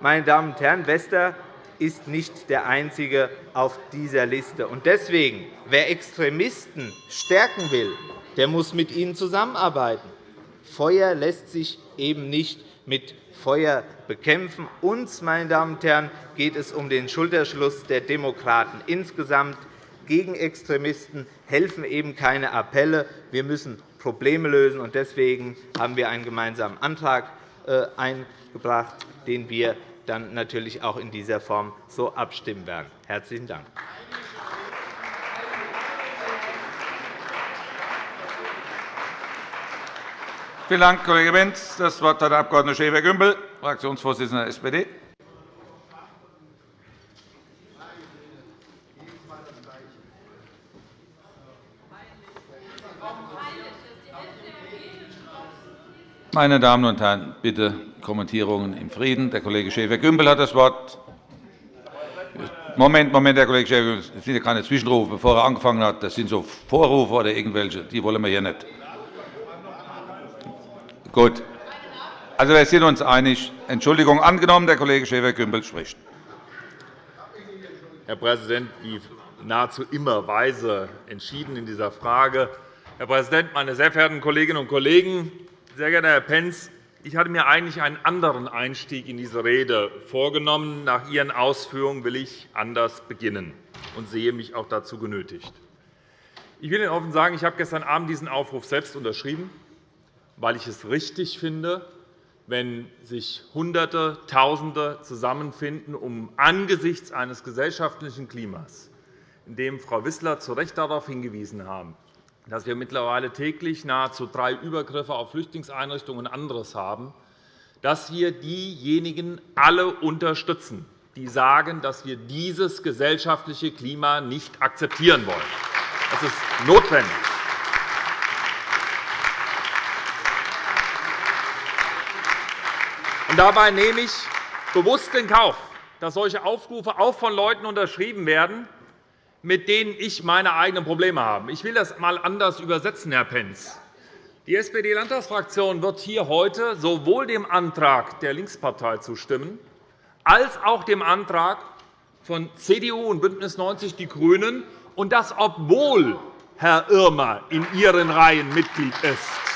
Meine Damen und Herren, Wester ist nicht der Einzige auf dieser Liste. Deswegen, wer Extremisten stärken will, der muss mit ihnen zusammenarbeiten. Feuer lässt sich eben nicht mit Feuer bekämpfen. Uns, meine Damen und Herren, geht es um den Schulterschluss der Demokraten insgesamt gegen Extremisten helfen eben keine Appelle. Wir müssen Probleme lösen. Deswegen haben wir einen gemeinsamen Antrag äh, eingebracht, den wir dann natürlich auch in dieser Form so abstimmen werden. – Herzlichen Dank. Vielen Dank, Kollege Benz. Das Wort hat der Abg. Schäfer-Gümbel, Fraktionsvorsitzender der SPD. Meine Damen und Herren, bitte Kommentierungen im Frieden. Der Kollege Schäfer-Gümbel hat das Wort. Moment, Moment, Herr Kollege Schäfer-Gümbel, das sind keine Zwischenrufe, bevor er angefangen hat. Das sind so Vorrufe oder irgendwelche. Die wollen wir hier nicht. Gut. Also, wir sind uns einig. Entschuldigung angenommen. Der Kollege Schäfer-Gümbel spricht. Herr Präsident, wie nahezu immer weise entschieden in dieser Frage. Herr Präsident, meine sehr verehrten Kolleginnen und Kollegen! Sehr geehrter Herr Pentz, ich hatte mir eigentlich einen anderen Einstieg in diese Rede vorgenommen. Nach Ihren Ausführungen will ich anders beginnen und sehe mich auch dazu genötigt. Ich will Ihnen offen sagen, ich habe gestern Abend diesen Aufruf selbst unterschrieben, weil ich es richtig finde, wenn sich Hunderte, Tausende zusammenfinden, um angesichts eines gesellschaftlichen Klimas, in dem Frau Wissler zu Recht darauf hingewiesen haben, dass wir mittlerweile täglich nahezu drei Übergriffe auf Flüchtlingseinrichtungen und anderes haben, dass wir diejenigen alle unterstützen, die sagen, dass wir dieses gesellschaftliche Klima nicht akzeptieren wollen. Das ist notwendig. Dabei nehme ich bewusst in Kauf, dass solche Aufrufe auch von Leuten unterschrieben werden, mit denen ich meine eigenen Probleme habe. Ich will das einmal anders übersetzen, Herr Pentz. Die SPD-Landtagsfraktion wird hier heute sowohl dem Antrag der Linkspartei zustimmen, als auch dem Antrag von CDU und BÜNDNIS 90 die GRÜNEN, und das obwohl Herr Irmer in Ihren Reihen Mitglied ist.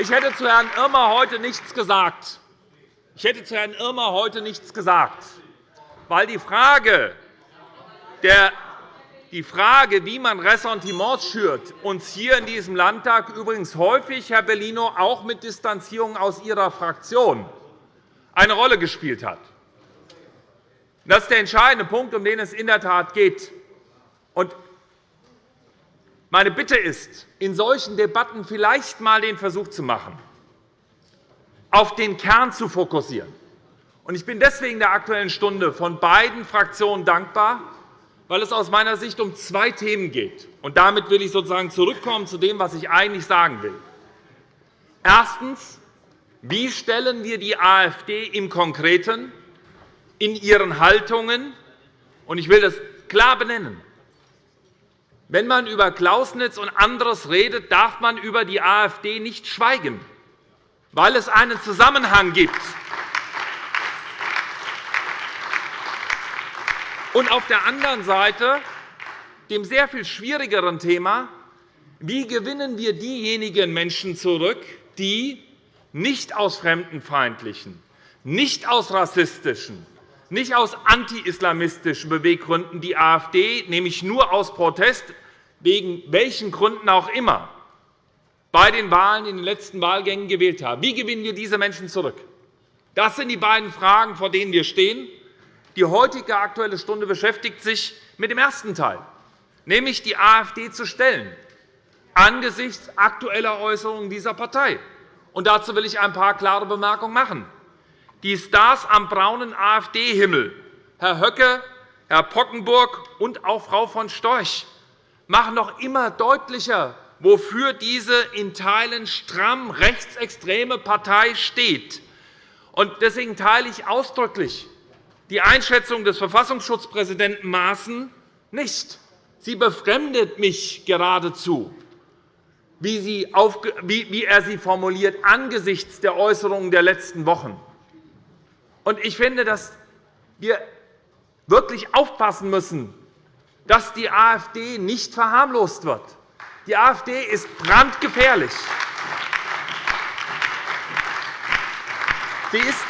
Ich hätte zu Herrn Irmer heute nichts gesagt. Ich hätte zu Herrn Irmer heute nichts gesagt, weil die Frage, der, die Frage, wie man Ressentiments schürt, uns hier in diesem Landtag übrigens häufig, Herr Bellino, auch mit Distanzierung aus Ihrer Fraktion eine Rolle gespielt hat. Das ist der entscheidende Punkt, um den es in der Tat geht. Meine Bitte ist, in solchen Debatten vielleicht einmal den Versuch zu machen, auf den Kern zu fokussieren. Ich bin deswegen der Aktuellen Stunde von beiden Fraktionen dankbar, weil es aus meiner Sicht um zwei Themen geht. damit will ich sozusagen zurückkommen zu dem, was ich eigentlich sagen will. Erstens. Wie stellen wir die AfD im Konkreten in ihren Haltungen, und ich will das klar benennen, wenn man über Klausnitz und anderes redet, darf man über die AfD nicht schweigen, weil es einen Zusammenhang gibt. Und auf der anderen Seite dem sehr viel schwierigeren Thema, wie gewinnen wir diejenigen Menschen zurück, die nicht aus fremdenfeindlichen, nicht aus rassistischen, nicht aus anti-islamistischen Beweggründen die AfD, nämlich nur aus Protest, wegen welchen Gründen auch immer, bei den Wahlen in den letzten Wahlgängen gewählt haben. Wie gewinnen wir diese Menschen zurück? Das sind die beiden Fragen, vor denen wir stehen. Die heutige Aktuelle Stunde beschäftigt sich mit dem ersten Teil, nämlich die AfD zu stellen, angesichts aktueller Äußerungen dieser Partei. Und dazu will ich ein paar klare Bemerkungen machen. Die Stars am braunen AfD-Himmel, Herr Höcke, Herr Pockenburg und auch Frau von Storch, machen noch immer deutlicher, wofür diese in Teilen stramm rechtsextreme Partei steht. Deswegen teile ich ausdrücklich die Einschätzung des Verfassungsschutzpräsidenten Maaßen nicht. Sie befremdet mich geradezu, wie er sie formuliert angesichts der Äußerungen der letzten Wochen. Ich finde, dass wir wirklich aufpassen müssen, dass die AfD nicht verharmlost wird. Die AfD ist brandgefährlich. Sie ist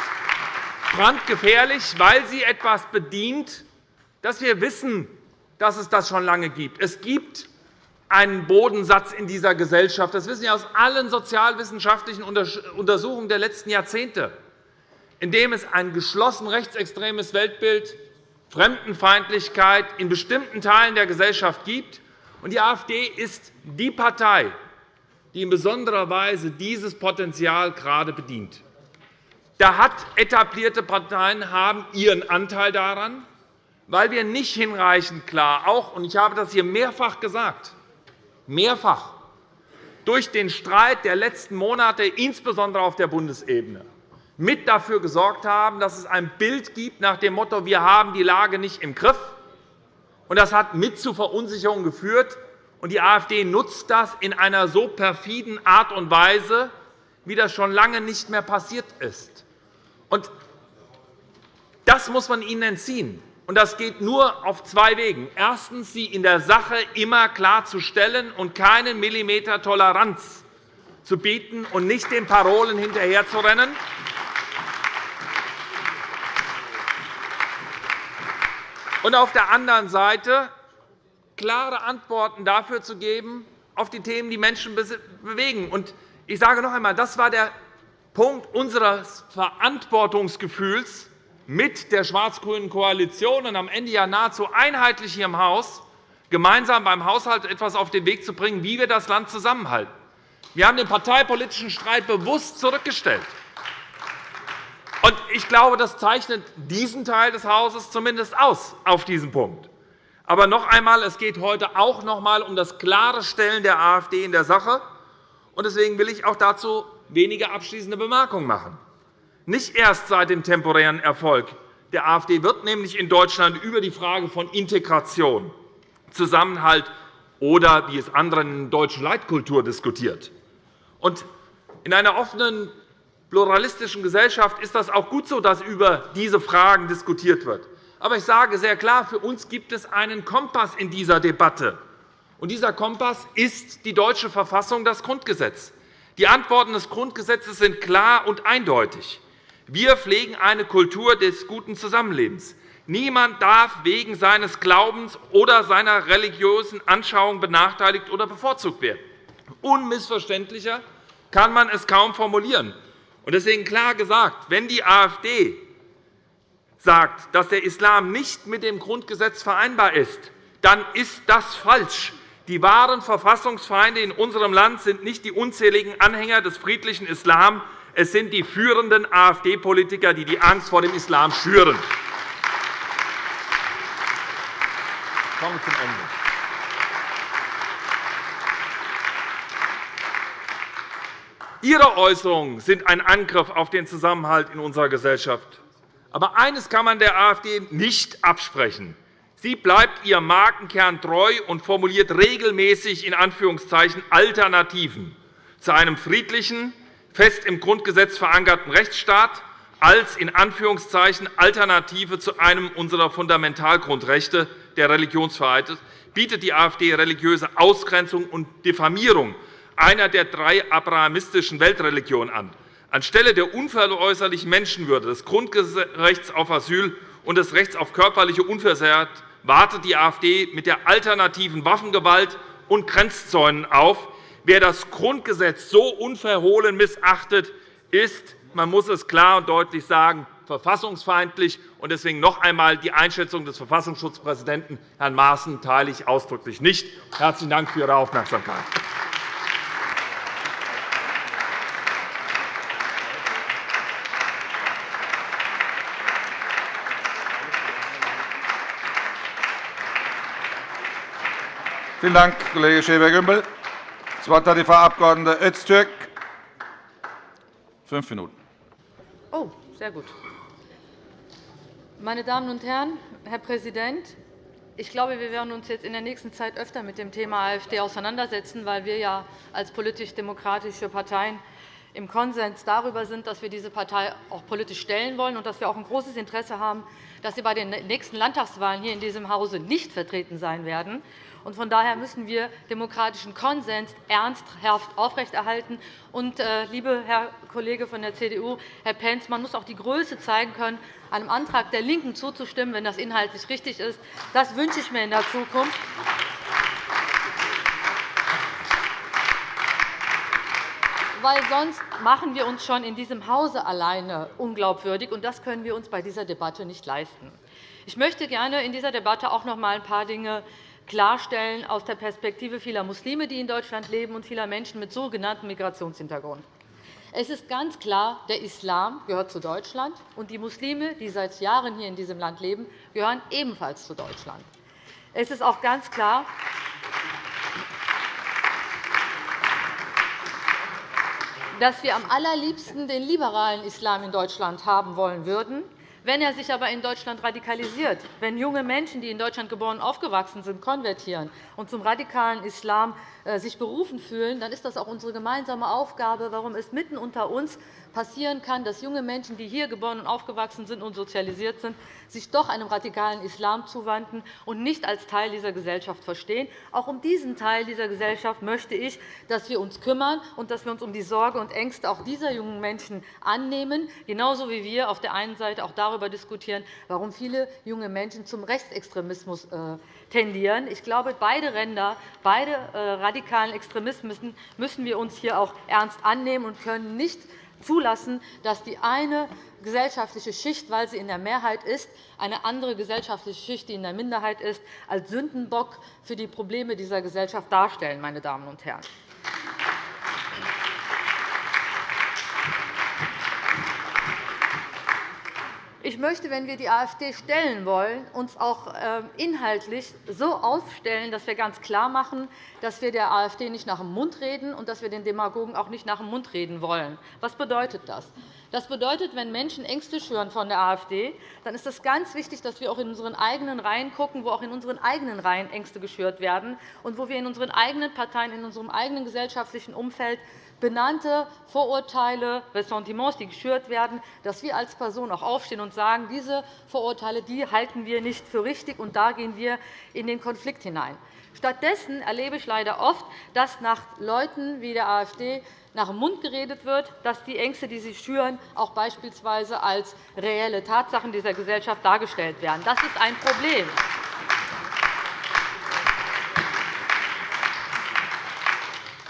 brandgefährlich, weil sie etwas bedient, das wir wissen, dass es das schon lange gibt. Es gibt einen Bodensatz in dieser Gesellschaft. Das wissen wir aus allen sozialwissenschaftlichen Untersuchungen der letzten Jahrzehnte, in dem es ein geschlossen rechtsextremes Weltbild, Fremdenfeindlichkeit in bestimmten Teilen der Gesellschaft gibt. Die AfD ist die Partei, die in besonderer Weise dieses Potenzial gerade bedient. Da hat etablierte Parteien haben ihren Anteil daran, weil wir nicht hinreichend klar auch und ich habe das hier mehrfach gesagt mehrfach durch den Streit der letzten Monate, insbesondere auf der Bundesebene, mit dafür gesorgt haben, dass es ein Bild gibt nach dem Motto, wir haben die Lage nicht im Griff. Das hat mit zu Verunsicherung geführt. Die AfD nutzt das in einer so perfiden Art und Weise, wie das schon lange nicht mehr passiert ist. Das muss man ihnen entziehen. Und das geht nur auf zwei Wegen. Erstens, sie in der Sache immer klarzustellen und keinen Millimeter Toleranz zu bieten und nicht den Parolen hinterherzurennen. Und auf der anderen Seite klare Antworten dafür zu geben, auf die Themen, die Menschen bewegen. Und ich sage noch einmal, das war der Punkt unseres Verantwortungsgefühls, mit der schwarz-grünen Koalition und am Ende ja nahezu einheitlich hier im Haus gemeinsam beim Haushalt etwas auf den Weg zu bringen, wie wir das Land zusammenhalten. Wir haben den parteipolitischen Streit bewusst zurückgestellt. Ich glaube, das zeichnet diesen Teil des Hauses zumindest aus auf diesen Punkt. Aber noch einmal, es geht heute auch noch einmal um das klare Stellen der AfD in der Sache. Deswegen will ich auch dazu wenige abschließende Bemerkungen machen. Nicht erst seit dem temporären Erfolg der AfD wird nämlich in Deutschland über die Frage von Integration, Zusammenhalt oder, wie es andere nennen, deutsche Leitkultur diskutiert. In einer offenen, pluralistischen Gesellschaft ist das auch gut so, dass über diese Fragen diskutiert wird. Aber ich sage sehr klar, für uns gibt es einen Kompass in dieser Debatte. Und dieser Kompass ist die deutsche Verfassung, das Grundgesetz. Die Antworten des Grundgesetzes sind klar und eindeutig. Wir pflegen eine Kultur des guten Zusammenlebens. Niemand darf wegen seines Glaubens oder seiner religiösen Anschauung benachteiligt oder bevorzugt werden. Unmissverständlicher kann man es kaum formulieren. Deswegen klar gesagt, wenn die AfD sagt, dass der Islam nicht mit dem Grundgesetz vereinbar ist, dann ist das falsch. Die wahren Verfassungsfeinde in unserem Land sind nicht die unzähligen Anhänger des friedlichen Islam, es sind die führenden AfD-Politiker, die die Angst vor dem Islam schüren. Kommen zum Ende. Ihre Äußerungen sind ein Angriff auf den Zusammenhalt in unserer Gesellschaft. Aber eines kann man der AfD nicht absprechen. Sie bleibt ihrem Markenkern treu und formuliert regelmäßig in Anführungszeichen Alternativen zu einem friedlichen, fest im Grundgesetz verankerten Rechtsstaat als in Anführungszeichen Alternative zu einem unserer Fundamentalgrundrechte der Religionsfreiheit bietet die AfD religiöse Ausgrenzung und Diffamierung einer der drei abrahamistischen Weltreligionen an. Anstelle der unveräußerlichen Menschenwürde, des Grundrechts auf Asyl und des Rechts auf körperliche Unversehrt wartet die AfD mit der alternativen Waffengewalt und Grenzzäunen auf, Wer das Grundgesetz so unverhohlen missachtet, ist, man muss es klar und deutlich sagen, verfassungsfeindlich. Deswegen noch einmal die Einschätzung des Verfassungsschutzpräsidenten, Herrn Maaßen, teile ich ausdrücklich nicht. Herzlichen Dank für Ihre Aufmerksamkeit. Vielen Dank, Kollege Schäfer-Gümbel. Das Wort hat die Frau Abg. Öztürk. Fünf Minuten. Oh, sehr gut. Meine Damen und Herren, Herr Präsident! Ich glaube, wir werden uns jetzt in der nächsten Zeit öfter mit dem Thema AfD auseinandersetzen, weil wir ja als politisch-demokratische Parteien im Konsens darüber sind, dass wir diese Partei auch politisch stellen wollen und dass wir auch ein großes Interesse haben, dass sie bei den nächsten Landtagswahlen hier in diesem Hause nicht vertreten sein werden. Von daher müssen wir demokratischen Konsens ernsthaft aufrechterhalten. Und, äh, lieber Herr Kollege von der CDU, Herr Pentz, man muss auch die Größe zeigen können, einem Antrag der LINKEN zuzustimmen, wenn das inhaltlich richtig ist. Das wünsche ich mir in der Zukunft. weil sonst machen wir uns schon in diesem Hause alleine unglaubwürdig, und das können wir uns bei dieser Debatte nicht leisten. Ich möchte gerne in dieser Debatte auch noch einmal ein paar Dinge klarstellen aus der Perspektive vieler Muslime, die in Deutschland leben, und vieler Menschen mit sogenanntem Migrationshintergrund. Es ist ganz klar, der Islam gehört zu Deutschland, und die Muslime, die seit Jahren hier in diesem Land leben, gehören ebenfalls zu Deutschland. Es ist auch ganz klar, dass wir am allerliebsten den liberalen Islam in Deutschland haben wollen würden. Wenn er sich aber in Deutschland radikalisiert, wenn junge Menschen, die in Deutschland geboren und aufgewachsen sind, konvertieren und zum radikalen Islam äh, sich berufen fühlen, dann ist das auch unsere gemeinsame Aufgabe, warum es mitten unter uns passieren kann, dass junge Menschen, die hier geboren und aufgewachsen sind und sozialisiert sind, sich doch einem radikalen Islam zuwenden und nicht als Teil dieser Gesellschaft verstehen. Auch um diesen Teil dieser Gesellschaft möchte ich, dass wir uns kümmern und dass wir uns um die Sorge und Ängste auch dieser jungen Menschen annehmen, genauso wie wir auf der einen Seite auch darüber diskutieren, warum viele junge Menschen zum Rechtsextremismus äh, tendieren. Ich glaube, beide Ränder, beide äh, radikalen Extremismen müssen wir uns hier auch ernst annehmen und können nicht zulassen, dass die eine gesellschaftliche Schicht, weil sie in der Mehrheit ist, eine andere gesellschaftliche Schicht, die in der Minderheit ist, als Sündenbock für die Probleme dieser Gesellschaft darstellen. Meine Damen und Herren. Möchte, wenn wir die AfD stellen wollen, uns auch ähm, inhaltlich so aufstellen, dass wir ganz klar machen, dass wir der AfD nicht nach dem Mund reden und dass wir den Demagogen auch nicht nach dem Mund reden wollen. Was bedeutet das? Das bedeutet, wenn Menschen Ängste schüren von der AfD, dann ist es ganz wichtig, dass wir auch in unseren eigenen Reihen schauen, wo auch in unseren eigenen Reihen Ängste geschürt werden und wo wir in unseren eigenen Parteien, in unserem eigenen gesellschaftlichen Umfeld benannte Vorurteile, Ressentiments, die geschürt werden, dass wir als Person auch aufstehen und sagen, diese Vorurteile die halten wir nicht für richtig, und da gehen wir in den Konflikt hinein. Stattdessen erlebe ich leider oft, dass nach Leuten wie der AfD nach dem Mund geredet wird, dass die Ängste, die sie schüren, auch beispielsweise als reelle Tatsachen dieser Gesellschaft dargestellt werden. Das ist ein Problem.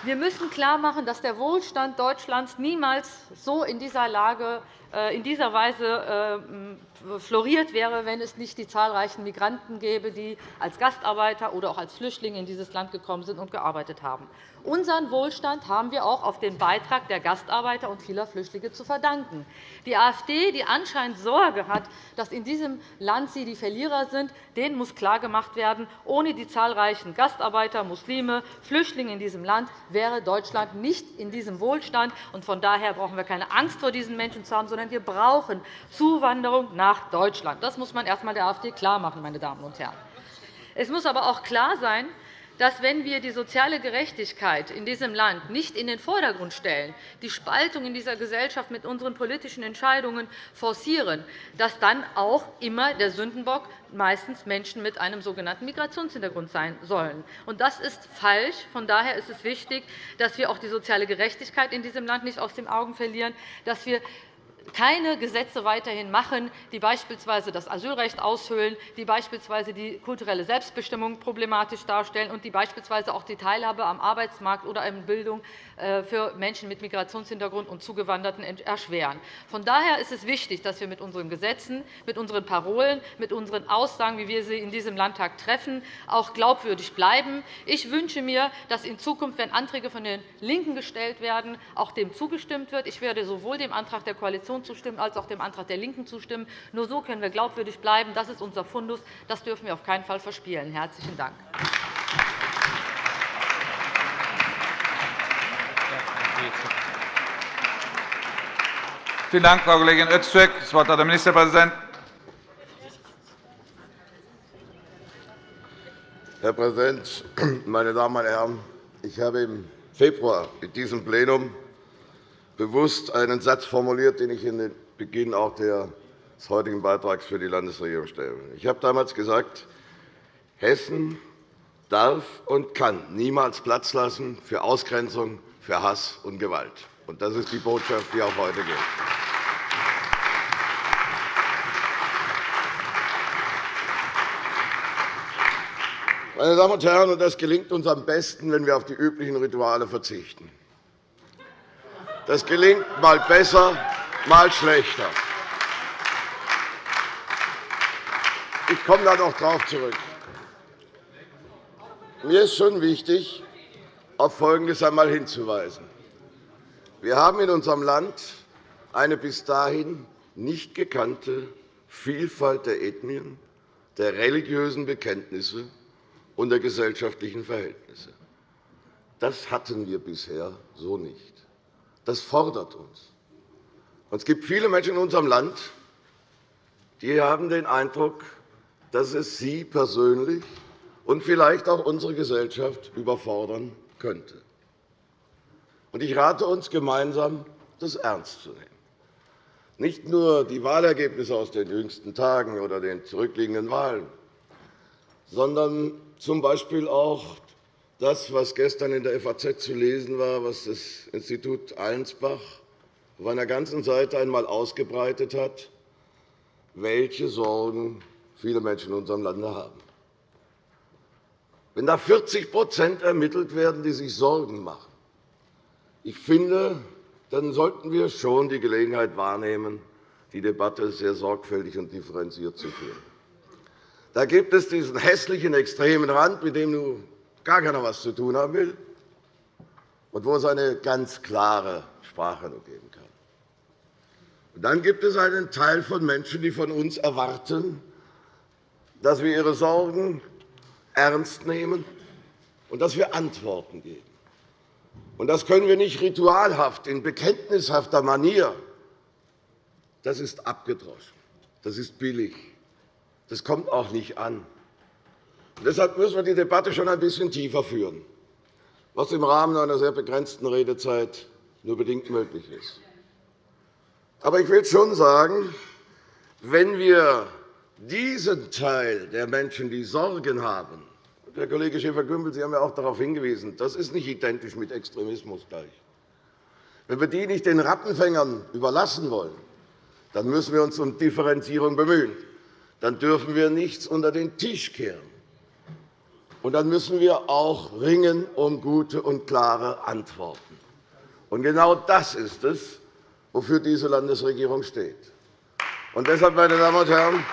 Wir müssen klarmachen, dass der Wohlstand Deutschlands niemals so in dieser Lage äh, in dieser Weise äh, floriert wäre, wenn es nicht die zahlreichen Migranten gäbe, die als Gastarbeiter oder auch als Flüchtlinge in dieses Land gekommen sind und gearbeitet haben. Unseren Wohlstand haben wir auch auf den Beitrag der Gastarbeiter und vieler Flüchtlinge zu verdanken. Die AfD, die anscheinend Sorge hat, dass in diesem Land sie die Verlierer sind, denen muss klargemacht werden, ohne die zahlreichen Gastarbeiter, Muslime, Flüchtlinge in diesem Land wäre Deutschland nicht in diesem Wohlstand. Von daher brauchen wir keine Angst vor diesen Menschen zu haben, sondern wir brauchen Zuwanderung nach Deutschland. Das muss man erst einmal der AfD klarmachen, meine Damen und Herren. Es muss aber auch klar sein, dass, wenn wir die soziale Gerechtigkeit in diesem Land nicht in den Vordergrund stellen, die Spaltung in dieser Gesellschaft mit unseren politischen Entscheidungen forcieren, dass dann auch immer der Sündenbock meistens Menschen mit einem sogenannten Migrationshintergrund sein sollen. Das ist falsch. Von daher ist es wichtig, dass wir auch die soziale Gerechtigkeit in diesem Land nicht aus den Augen verlieren, dass wir keine Gesetze weiterhin machen, die beispielsweise das Asylrecht aushöhlen, die beispielsweise die kulturelle Selbstbestimmung problematisch darstellen und die beispielsweise auch die Teilhabe am Arbeitsmarkt oder in Bildung äh, für Menschen mit Migrationshintergrund und Zugewanderten erschweren. Von daher ist es wichtig, dass wir mit unseren Gesetzen, mit unseren Parolen, mit unseren Aussagen, wie wir sie in diesem Landtag treffen, auch glaubwürdig bleiben. Ich wünsche mir, dass in Zukunft, wenn Anträge von den LINKEN gestellt werden, auch dem zugestimmt wird. Ich werde sowohl dem Antrag der Koalition zustimmen als auch dem Antrag der LINKEN zustimmen. Nur so können wir glaubwürdig bleiben. Das ist unser Fundus. Das dürfen wir auf keinen Fall verspielen. – Herzlichen Dank. Vielen Dank, Frau Kollegin Öztürk. Das Wort hat der Ministerpräsident. Herr Präsident, meine Damen und Herren! Ich habe im Februar in diesem Plenum bewusst einen Satz formuliert, den ich in den Beginn auch des heutigen Beitrags für die Landesregierung stelle. Ich habe damals gesagt, Hessen darf und kann niemals Platz lassen für Ausgrenzung, für Hass und Gewalt. Das ist die Botschaft, die auch heute gilt. Meine Damen und Herren, das gelingt uns am besten, wenn wir auf die üblichen Rituale verzichten. Das gelingt mal besser, mal schlechter. Ich komme da noch darauf zurück. Mir ist schon wichtig, auf Folgendes einmal hinzuweisen. Wir haben in unserem Land eine bis dahin nicht gekannte Vielfalt der Ethnien, der religiösen Bekenntnisse und der gesellschaftlichen Verhältnisse. Das hatten wir bisher so nicht. Das fordert uns. Es gibt viele Menschen in unserem Land, die haben den Eindruck, dass es sie persönlich und vielleicht auch unsere Gesellschaft überfordern könnte. Ich rate uns gemeinsam, das ernst zu nehmen. Nicht nur die Wahlergebnisse aus den jüngsten Tagen oder den zurückliegenden Wahlen, sondern z. B. auch das, was gestern in der FAZ zu lesen war, was das Institut Allensbach auf einer ganzen Seite einmal ausgebreitet hat, welche Sorgen viele Menschen in unserem Lande haben. Wenn da 40% ermittelt werden, die sich Sorgen machen, ich finde, dann sollten wir schon die Gelegenheit wahrnehmen, die Debatte sehr sorgfältig und differenziert zu führen. Da gibt es diesen hässlichen extremen Rand, mit dem gar keiner etwas zu tun haben will, und wo es eine ganz klare Sprache nur geben kann. Und dann gibt es einen Teil von Menschen, die von uns erwarten, dass wir ihre Sorgen ernst nehmen und dass wir Antworten geben. Das können wir nicht ritualhaft, in bekenntnishafter Manier. Das ist abgedroschen. Das ist billig. Das kommt auch nicht an. Deshalb müssen wir die Debatte schon ein bisschen tiefer führen, was im Rahmen einer sehr begrenzten Redezeit nur bedingt möglich ist. Aber ich will schon sagen, wenn wir diesen Teil der Menschen, die Sorgen haben, Herr Kollege Schäfer-Gümbel, Sie haben ja auch darauf hingewiesen, das ist nicht identisch mit Extremismus gleich. Wenn wir die nicht den Rattenfängern überlassen wollen, dann müssen wir uns um Differenzierung bemühen. Dann dürfen wir nichts unter den Tisch kehren. Und dann müssen wir auch ringen um gute und klare Antworten. Und genau das ist es, wofür diese Landesregierung steht. Und deshalb, meine Damen und Herren,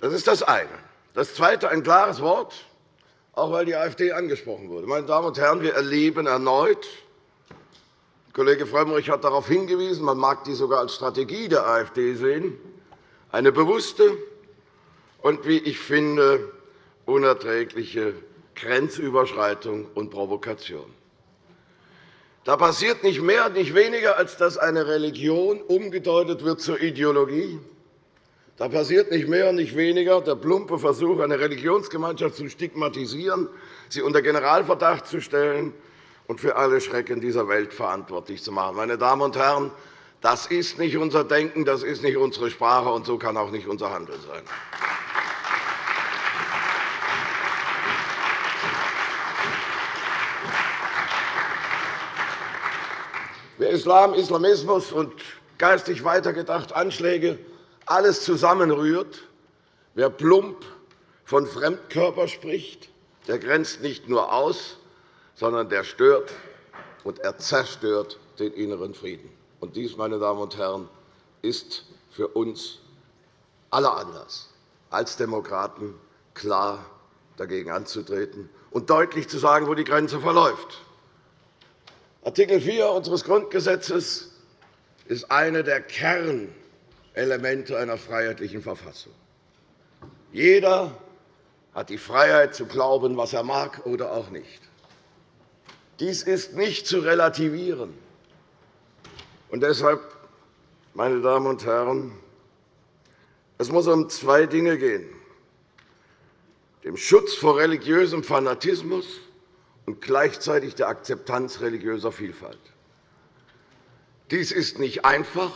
Das ist das eine. Das Zweite, ein klares Wort, auch weil die AfD angesprochen wurde. Meine Damen und Herren, wir erleben erneut, Kollege Frömmrich hat darauf hingewiesen, man mag dies sogar als Strategie der AfD sehen, eine bewusste und, wie ich finde, unerträgliche Grenzüberschreitung und Provokation. Da passiert nicht mehr, nicht weniger, als dass eine Religion umgedeutet wird zur Ideologie da passiert nicht mehr und nicht weniger der plumpe Versuch, eine Religionsgemeinschaft zu stigmatisieren, sie unter Generalverdacht zu stellen und für alle Schrecken dieser Welt verantwortlich zu machen. Meine Damen und Herren, das ist nicht unser Denken, das ist nicht unsere Sprache, und so kann auch nicht unser Handeln sein. Wer Islam, Islamismus und geistig weitergedacht Anschläge alles zusammenrührt. Wer plump von Fremdkörper spricht, der grenzt nicht nur aus, sondern der stört und er zerstört den inneren Frieden. Und dies, meine Damen und Herren, ist für uns aller Anlass, als Demokraten klar dagegen anzutreten und deutlich zu sagen, wo die Grenze verläuft. Artikel 4 unseres Grundgesetzes ist eine der Kern Elemente einer freiheitlichen Verfassung. Jeder hat die Freiheit, zu glauben, was er mag oder auch nicht. Dies ist nicht zu relativieren. Und deshalb, meine Damen und Herren, es muss um zwei Dinge gehen. dem Schutz vor religiösem Fanatismus und gleichzeitig der Akzeptanz religiöser Vielfalt. Dies ist nicht einfach,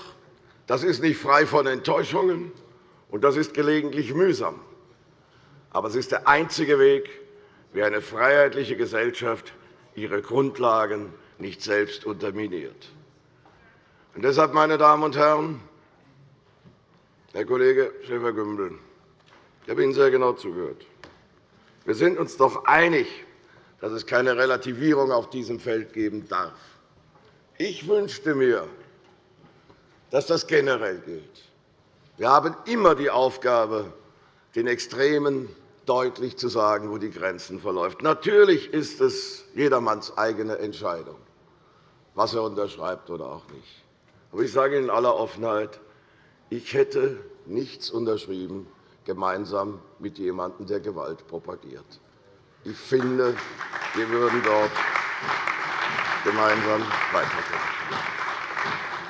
das ist nicht frei von Enttäuschungen, und das ist gelegentlich mühsam. Aber es ist der einzige Weg, wie eine freiheitliche Gesellschaft ihre Grundlagen nicht selbst unterminiert. Und deshalb, meine Damen und Herren, Herr Kollege Schäfer-Gümbel, ich habe Ihnen sehr genau zugehört. Wir sind uns doch einig, dass es keine Relativierung auf diesem Feld geben darf. Ich wünschte mir, dass das generell gilt. Wir haben immer die Aufgabe, den Extremen deutlich zu sagen, wo die Grenzen verläuft. Natürlich ist es jedermanns eigene Entscheidung, was er unterschreibt oder auch nicht. Aber ich sage Ihnen in aller Offenheit, ich hätte nichts unterschrieben, gemeinsam mit jemandem, der Gewalt propagiert. Ich finde, wir würden dort gemeinsam weiterkommen.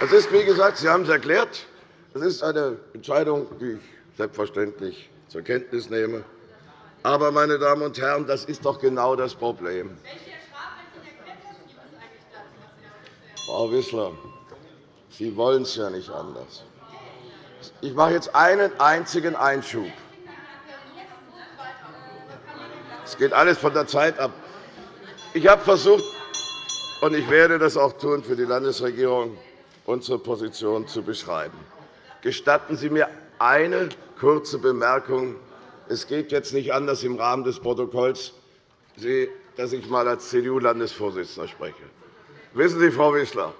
Es ist, wie gesagt, Sie haben es erklärt, es ist eine Entscheidung, die ich selbstverständlich zur Kenntnis nehme. Aber, meine Damen und Herren, das ist doch genau das Problem. Frau Wissler, Sie wollen es ja nicht anders. Ich mache jetzt einen einzigen Einschub. Es geht alles von der Zeit ab. Ich habe versucht, und ich werde das auch tun für die Landesregierung, unsere Position zu beschreiben. Gestatten Sie mir eine kurze Bemerkung. Es geht jetzt nicht anders im Rahmen des Protokolls, dass ich einmal als CDU-Landesvorsitzender spreche. Wissen Sie, Frau Wissler,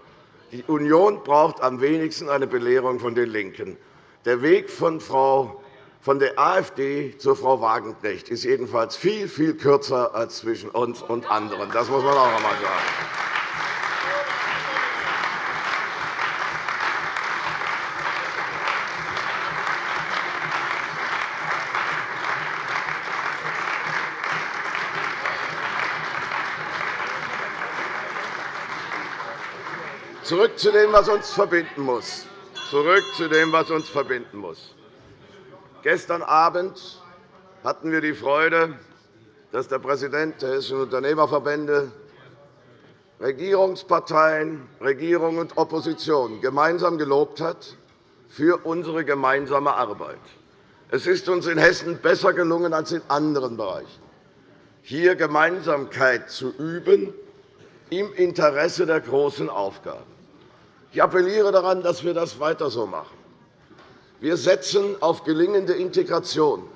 die Union braucht am wenigsten eine Belehrung von den LINKEN. Der Weg von Frau von der AfD zu Frau Wagenknecht ist jedenfalls viel, viel kürzer als zwischen uns und anderen. Das muss man auch einmal sagen. Zurück zu dem, was uns verbinden muss. Zurück zu dem, was uns verbinden muss. Gestern Abend hatten wir die Freude, dass der Präsident der Hessischen Unternehmerverbände Regierungsparteien, Regierung und Opposition gemeinsam gelobt hat für unsere gemeinsame Arbeit. Es ist uns in Hessen besser gelungen als in anderen Bereichen, hier Gemeinsamkeit zu üben im Interesse der großen Aufgaben. Ich appelliere daran, dass wir das weiter so machen. Wir setzen auf gelingende Integration,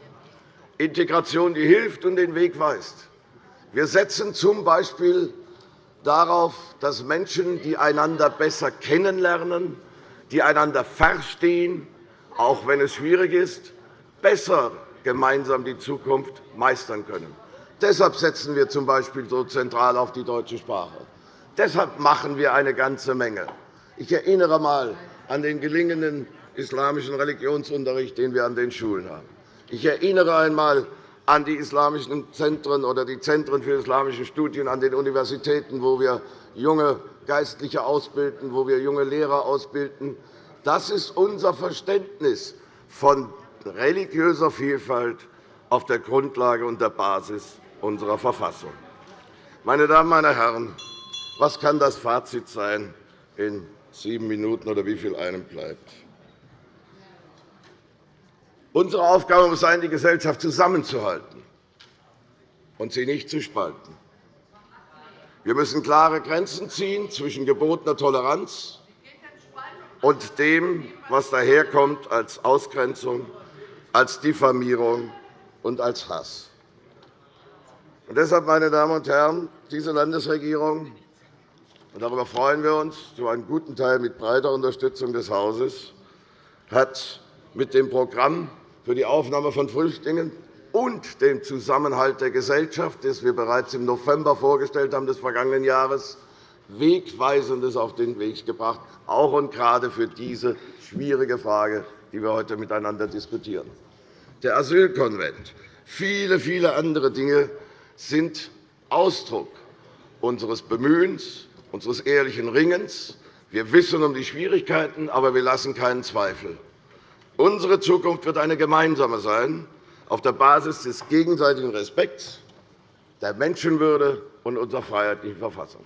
Integration, die hilft und den Weg weist. Wir setzen z. B. darauf, dass Menschen, die einander besser kennenlernen, die einander verstehen, auch wenn es schwierig ist, besser gemeinsam die Zukunft meistern können. Deshalb setzen wir z. B. so zentral auf die deutsche Sprache. Deshalb machen wir eine ganze Menge. Ich erinnere einmal an den gelingenden islamischen Religionsunterricht, den wir an den Schulen haben. Ich erinnere einmal an die islamischen Zentren oder die Zentren für islamische Studien an den Universitäten, wo wir junge Geistliche ausbilden, wo wir junge Lehrer ausbilden. Das ist unser Verständnis von religiöser Vielfalt auf der Grundlage und der Basis unserer Verfassung. Meine Damen, meine Herren, was kann das Fazit sein in sieben Minuten oder wie viel einem bleibt? Unsere Aufgabe muss sein, die Gesellschaft zusammenzuhalten und sie nicht zu spalten. Wir müssen klare Grenzen ziehen zwischen gebotener Toleranz und dem, was daherkommt als Ausgrenzung, als Diffamierung und als Hass. Und deshalb, meine Damen und Herren, diese Landesregierung, darüber freuen wir uns, zu einem guten Teil mit breiter Unterstützung des Hauses, hat mit dem Programm für die Aufnahme von Flüchtlingen und dem Zusammenhalt der Gesellschaft, das wir bereits im November vorgestellt haben des vergangenen Jahres, Wegweisendes auf den Weg gebracht, auch und gerade für diese schwierige Frage, die wir heute miteinander diskutieren. Der Asylkonvent, viele, viele andere Dinge sind Ausdruck unseres Bemühens, unseres ehrlichen Ringens. Wir wissen um die Schwierigkeiten, aber wir lassen keinen Zweifel. Unsere Zukunft wird eine gemeinsame sein, auf der Basis des gegenseitigen Respekts, der Menschenwürde und unserer freiheitlichen Verfassung.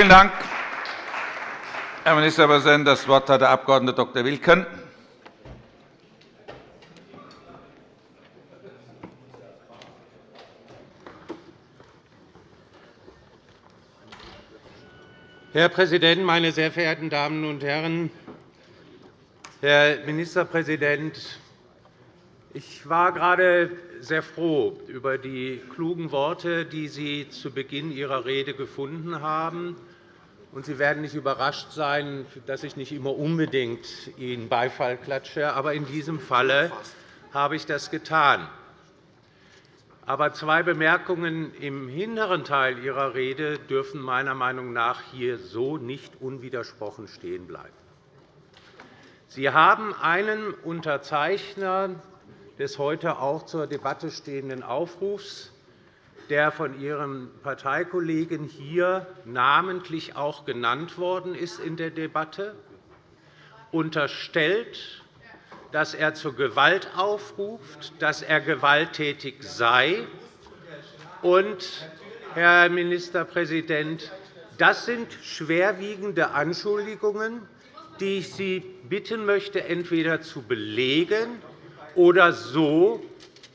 Vielen Dank, Herr Ministerpräsident. Das Wort hat der Abg. Dr. Wilken. Herr Präsident, meine sehr verehrten Damen und Herren! Herr Ministerpräsident, ich war gerade sehr froh über die klugen Worte, die Sie zu Beginn Ihrer Rede gefunden haben. Sie werden nicht überrascht sein, dass ich nicht immer unbedingt Ihnen Beifall klatsche. Aber in diesem Falle habe ich das getan. Aber zwei Bemerkungen im hinteren Teil Ihrer Rede dürfen meiner Meinung nach hier so nicht unwidersprochen stehen bleiben. Sie haben einen Unterzeichner des heute auch zur Debatte stehenden Aufrufs, der von Ihrem Parteikollegen hier namentlich auch genannt worden ist in der Debatte, unterstellt, dass er zur Gewalt aufruft, dass er gewalttätig sei. Und, Herr Ministerpräsident, das sind schwerwiegende Anschuldigungen, die ich Sie bitten möchte, entweder zu belegen oder so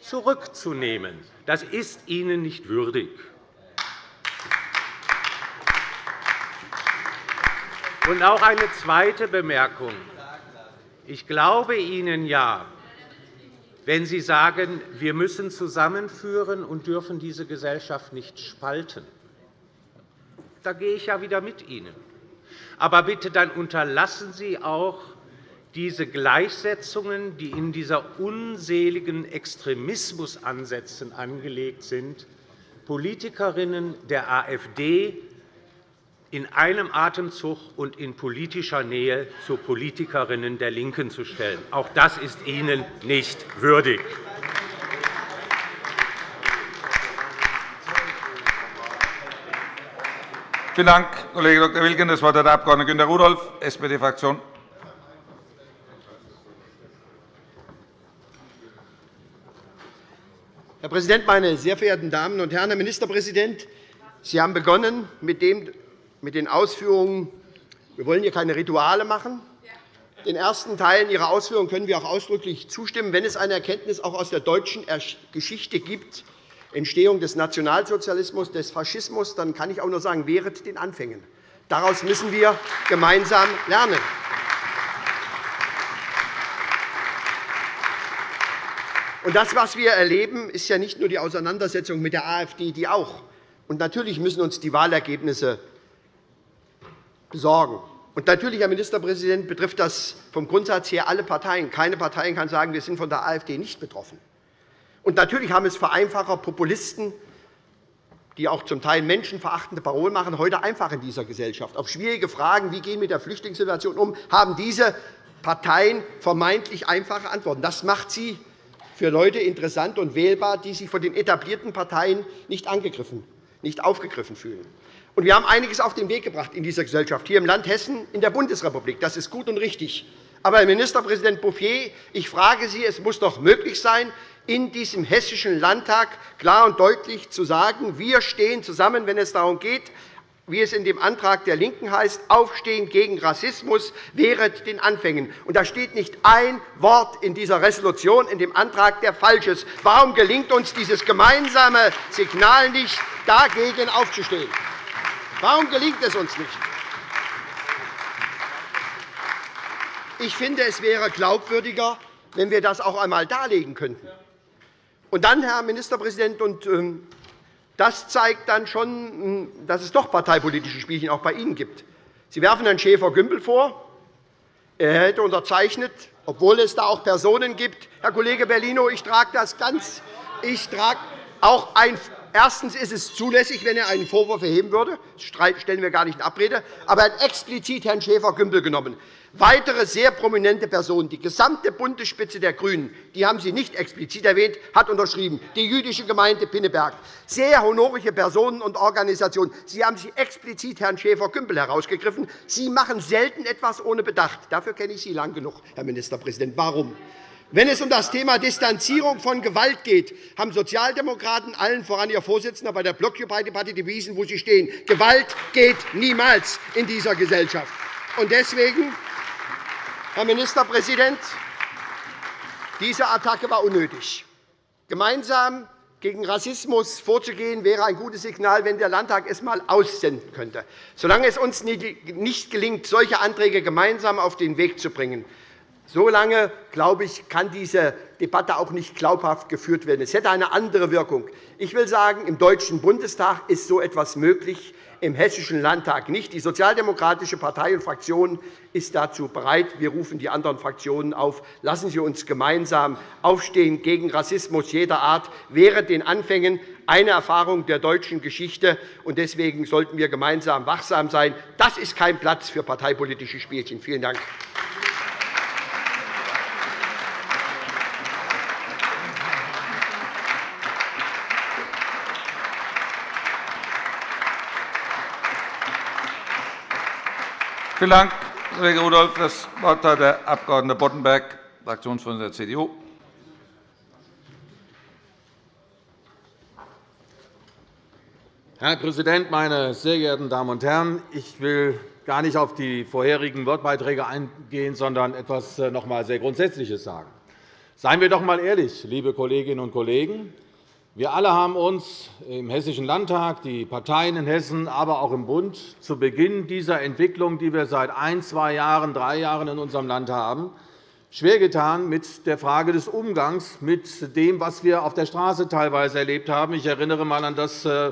zurückzunehmen. Das ist Ihnen nicht würdig. Und auch eine zweite Bemerkung. Ich glaube Ihnen ja, wenn Sie sagen, wir müssen zusammenführen und dürfen diese Gesellschaft nicht spalten. Da gehe ich ja wieder mit Ihnen. Aber bitte dann unterlassen Sie auch diese Gleichsetzungen, die in dieser unseligen Extremismusansätzen angelegt sind, Politikerinnen der AfD in einem Atemzug und in politischer Nähe zu Politikerinnen der LINKEN zu stellen. Auch das ist Ihnen nicht würdig. Vielen Dank, Kollege Dr. Wilken. Das Wort hat der Abg. Günter Rudolph, SPD-Fraktion. Herr Präsident, meine sehr verehrten Damen und Herren! Herr Ministerpräsident, Sie haben begonnen mit, den Ausführungen, wir wollen hier keine Rituale machen. Den ersten Teilen Ihrer Ausführungen können wir auch ausdrücklich zustimmen. Wenn es eine Erkenntnis auch aus der deutschen Geschichte gibt, Entstehung des Nationalsozialismus, des Faschismus, dann kann ich auch nur sagen, wehret den Anfängen. Daraus müssen wir gemeinsam lernen. Und das, was wir erleben, ist ja nicht nur die Auseinandersetzung mit der AfD, die auch. Und natürlich müssen uns die Wahlergebnisse besorgen. Und natürlich, Herr Ministerpräsident, betrifft das vom Grundsatz her alle Parteien. Keine Partei kann sagen, wir sind von der AfD nicht betroffen. Und natürlich haben es Vereinfacher, Populisten, die auch zum Teil menschenverachtende Parolen machen, heute einfach in dieser Gesellschaft. Auf schwierige Fragen, wie gehen wir mit der Flüchtlingssituation um, haben diese Parteien vermeintlich einfache Antworten. Das macht sie für Leute interessant und wählbar, die sich von den etablierten Parteien nicht angegriffen, nicht aufgegriffen fühlen. wir haben einiges auf den Weg gebracht in dieser Gesellschaft, hier im Land Hessen, in der Bundesrepublik. Das ist gut und richtig. Aber, Herr Ministerpräsident Bouffier, ich frage Sie, es muss doch möglich sein, in diesem Hessischen Landtag klar und deutlich zu sagen, wir stehen zusammen, wenn es darum geht, wie es in dem Antrag der LINKEN heißt, Aufstehen gegen Rassismus während den Anfängen. Und da steht nicht ein Wort in dieser Resolution, in dem Antrag, der falsch ist. Warum gelingt uns dieses gemeinsame Signal nicht, dagegen aufzustehen? Warum gelingt es uns nicht? Ich finde, es wäre glaubwürdiger, wenn wir das auch einmal darlegen könnten. Und dann, Herr Ministerpräsident, und ähm, das zeigt dann schon, dass es doch parteipolitische Spielchen auch bei Ihnen gibt. Sie werfen Herrn Schäfer-Gümbel vor, er hätte unterzeichnet, obwohl es da auch Personen gibt. Herr Kollege Bellino, ich trage das ganz. Ich trage auch ein Erstens ist es zulässig, wenn er einen Vorwurf erheben würde. Das stellen wir gar nicht in Abrede. Aber er hat explizit Herrn Schäfer-Gümbel genommen. Weitere sehr prominente Personen, die gesamte Bundesspitze der GRÜNEN, die haben Sie nicht explizit erwähnt, hat unterschrieben, die jüdische Gemeinde Pinneberg, sehr honorige Personen und Organisationen. Sie haben sich explizit Herrn Schäfer-Gümbel herausgegriffen. Sie machen selten etwas ohne Bedacht. Dafür kenne ich Sie lang genug, Herr Ministerpräsident. Warum? Wenn es um das Thema Distanzierung von Gewalt geht, haben Sozialdemokraten, allen voran Ihr Vorsitzender, bei der Blockupy-Debatte bewiesen, wo sie stehen. Gewalt geht niemals in dieser Gesellschaft. Deswegen Herr Ministerpräsident, diese Attacke war unnötig. Gemeinsam gegen Rassismus vorzugehen, wäre ein gutes Signal, wenn der Landtag es einmal aussenden könnte. Solange es uns nicht gelingt, solche Anträge gemeinsam auf den Weg zu bringen, solange glaube ich, kann diese Debatte auch nicht glaubhaft geführt werden. Es hätte eine andere Wirkung. Ich will sagen, im Deutschen Bundestag ist so etwas möglich im Hessischen Landtag nicht. Die Sozialdemokratische Partei und Fraktion ist dazu bereit. Wir rufen die anderen Fraktionen auf. Lassen Sie uns gemeinsam aufstehen gegen Rassismus jeder Art. Während den Anfängen eine Erfahrung der deutschen Geschichte. Deswegen sollten wir gemeinsam wachsam sein. Das ist kein Platz für parteipolitische Spielchen. Vielen Dank. Vielen Dank, Kollege Rudolph. Das Wort hat der Abg. Boddenberg, Fraktionsvorsitzender der CDU. Herr Präsident, meine sehr geehrten Damen und Herren! Ich will gar nicht auf die vorherigen Wortbeiträge eingehen, sondern etwas äh, noch einmal sehr Grundsätzliches sagen. Seien wir doch einmal ehrlich, liebe Kolleginnen und Kollegen. Wir alle haben uns im Hessischen Landtag, die Parteien in Hessen, aber auch im Bund zu Beginn dieser Entwicklung, die wir seit ein, zwei Jahren, drei Jahren in unserem Land haben, schwer getan mit der Frage des Umgangs mit dem, was wir auf der Straße teilweise erlebt haben. Ich erinnere einmal an das äh,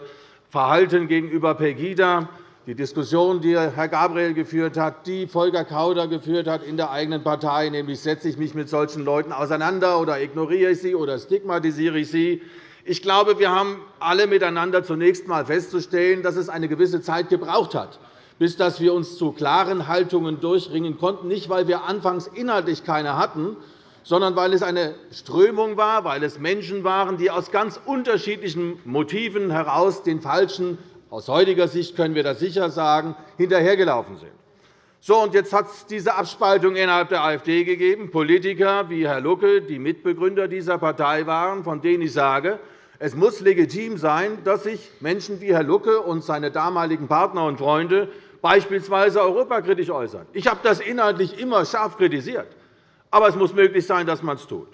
Verhalten gegenüber Pegida, die Diskussion, die Herr Gabriel geführt hat, die Volker Kauder geführt hat in der eigenen Partei, nämlich setze ich mich mit solchen Leuten auseinander oder ignoriere ich sie oder stigmatisiere ich sie. Ich glaube, wir haben alle miteinander zunächst einmal festzustellen, dass es eine gewisse Zeit gebraucht hat, bis wir uns zu klaren Haltungen durchringen konnten, nicht weil wir anfangs inhaltlich keine hatten, sondern weil es eine Strömung war, weil es Menschen waren, die aus ganz unterschiedlichen Motiven heraus den falschen aus heutiger Sicht können wir das sicher sagen, hinterhergelaufen sind. So, und jetzt hat es diese Abspaltung innerhalb der AfD gegeben. Politiker wie Herr Lucke, die Mitbegründer dieser Partei waren, von denen ich sage, es muss legitim sein, dass sich Menschen wie Herr Lucke und seine damaligen Partner und Freunde beispielsweise europakritisch äußern. Ich habe das inhaltlich immer scharf kritisiert. Aber es muss möglich sein, dass man es tut.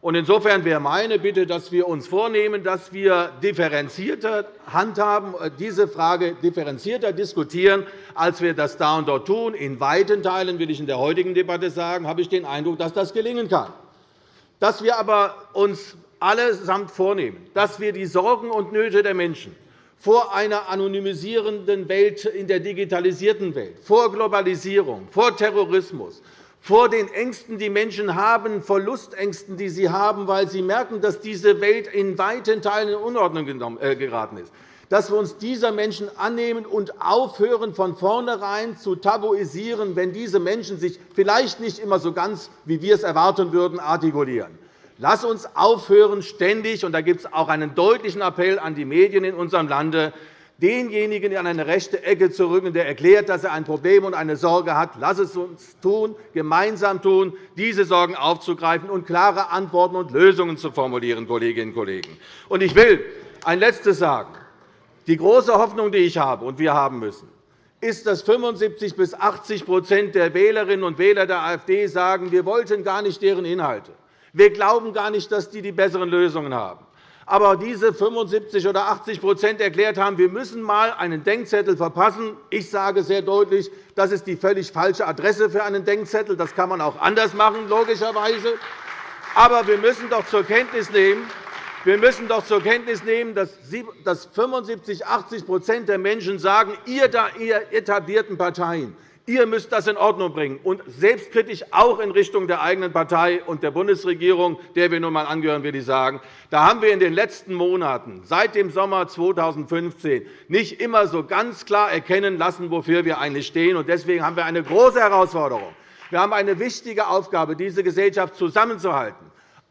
Insofern wäre meine Bitte, dass wir uns vornehmen, dass wir differenzierter handhaben, äh, diese Frage differenzierter diskutieren, als wir das da und dort tun. In weiten Teilen will ich in der heutigen Debatte sagen, habe ich den Eindruck, dass das gelingen kann. Dass wir aber uns allesamt vornehmen, dass wir die Sorgen und Nöte der Menschen vor einer anonymisierenden Welt in der digitalisierten Welt, vor Globalisierung, vor Terrorismus, vor den Ängsten, die Menschen haben, Verlustängsten, die sie haben, weil sie merken, dass diese Welt in weiten Teilen in Unordnung äh, geraten ist, dass wir uns dieser Menschen annehmen und aufhören, von vornherein zu tabuisieren, wenn diese Menschen sich vielleicht nicht immer so ganz, wie wir es erwarten würden, artikulieren. Lass uns aufhören, ständig, und da gibt es auch einen deutlichen Appell an die Medien in unserem Lande, denjenigen an eine rechte Ecke zu rücken, der erklärt, dass er ein Problem und eine Sorge hat. Lass es uns tun, gemeinsam tun, diese Sorgen aufzugreifen und klare Antworten und Lösungen zu formulieren, Kolleginnen und Kollegen. Ich will ein Letztes sagen. Die große Hoffnung, die ich habe und wir haben müssen, ist, dass 75 bis 80% der Wählerinnen und Wähler der AfD sagen, wir wollten gar nicht deren Inhalte. Wir glauben gar nicht, dass die die besseren Lösungen haben. Aber diese 75 oder 80% erklärt haben, wir müssen einmal einen Denkzettel verpassen. Ich sage sehr deutlich, das ist die völlig falsche Adresse für einen Denkzettel. Das kann man auch anders machen, logischerweise. Aber wir müssen doch zur Kenntnis nehmen, wir müssen doch zur Kenntnis nehmen, dass 75 80% der Menschen sagen, ihr etablierten Parteien, Ihr müsst das in Ordnung bringen, und selbstkritisch auch in Richtung der eigenen Partei und der Bundesregierung, der wir nun einmal angehören, will ich sagen. Da haben wir in den letzten Monaten, seit dem Sommer 2015, nicht immer so ganz klar erkennen lassen, wofür wir eigentlich stehen. Deswegen haben wir eine große Herausforderung. Wir haben eine wichtige Aufgabe, diese Gesellschaft zusammenzuhalten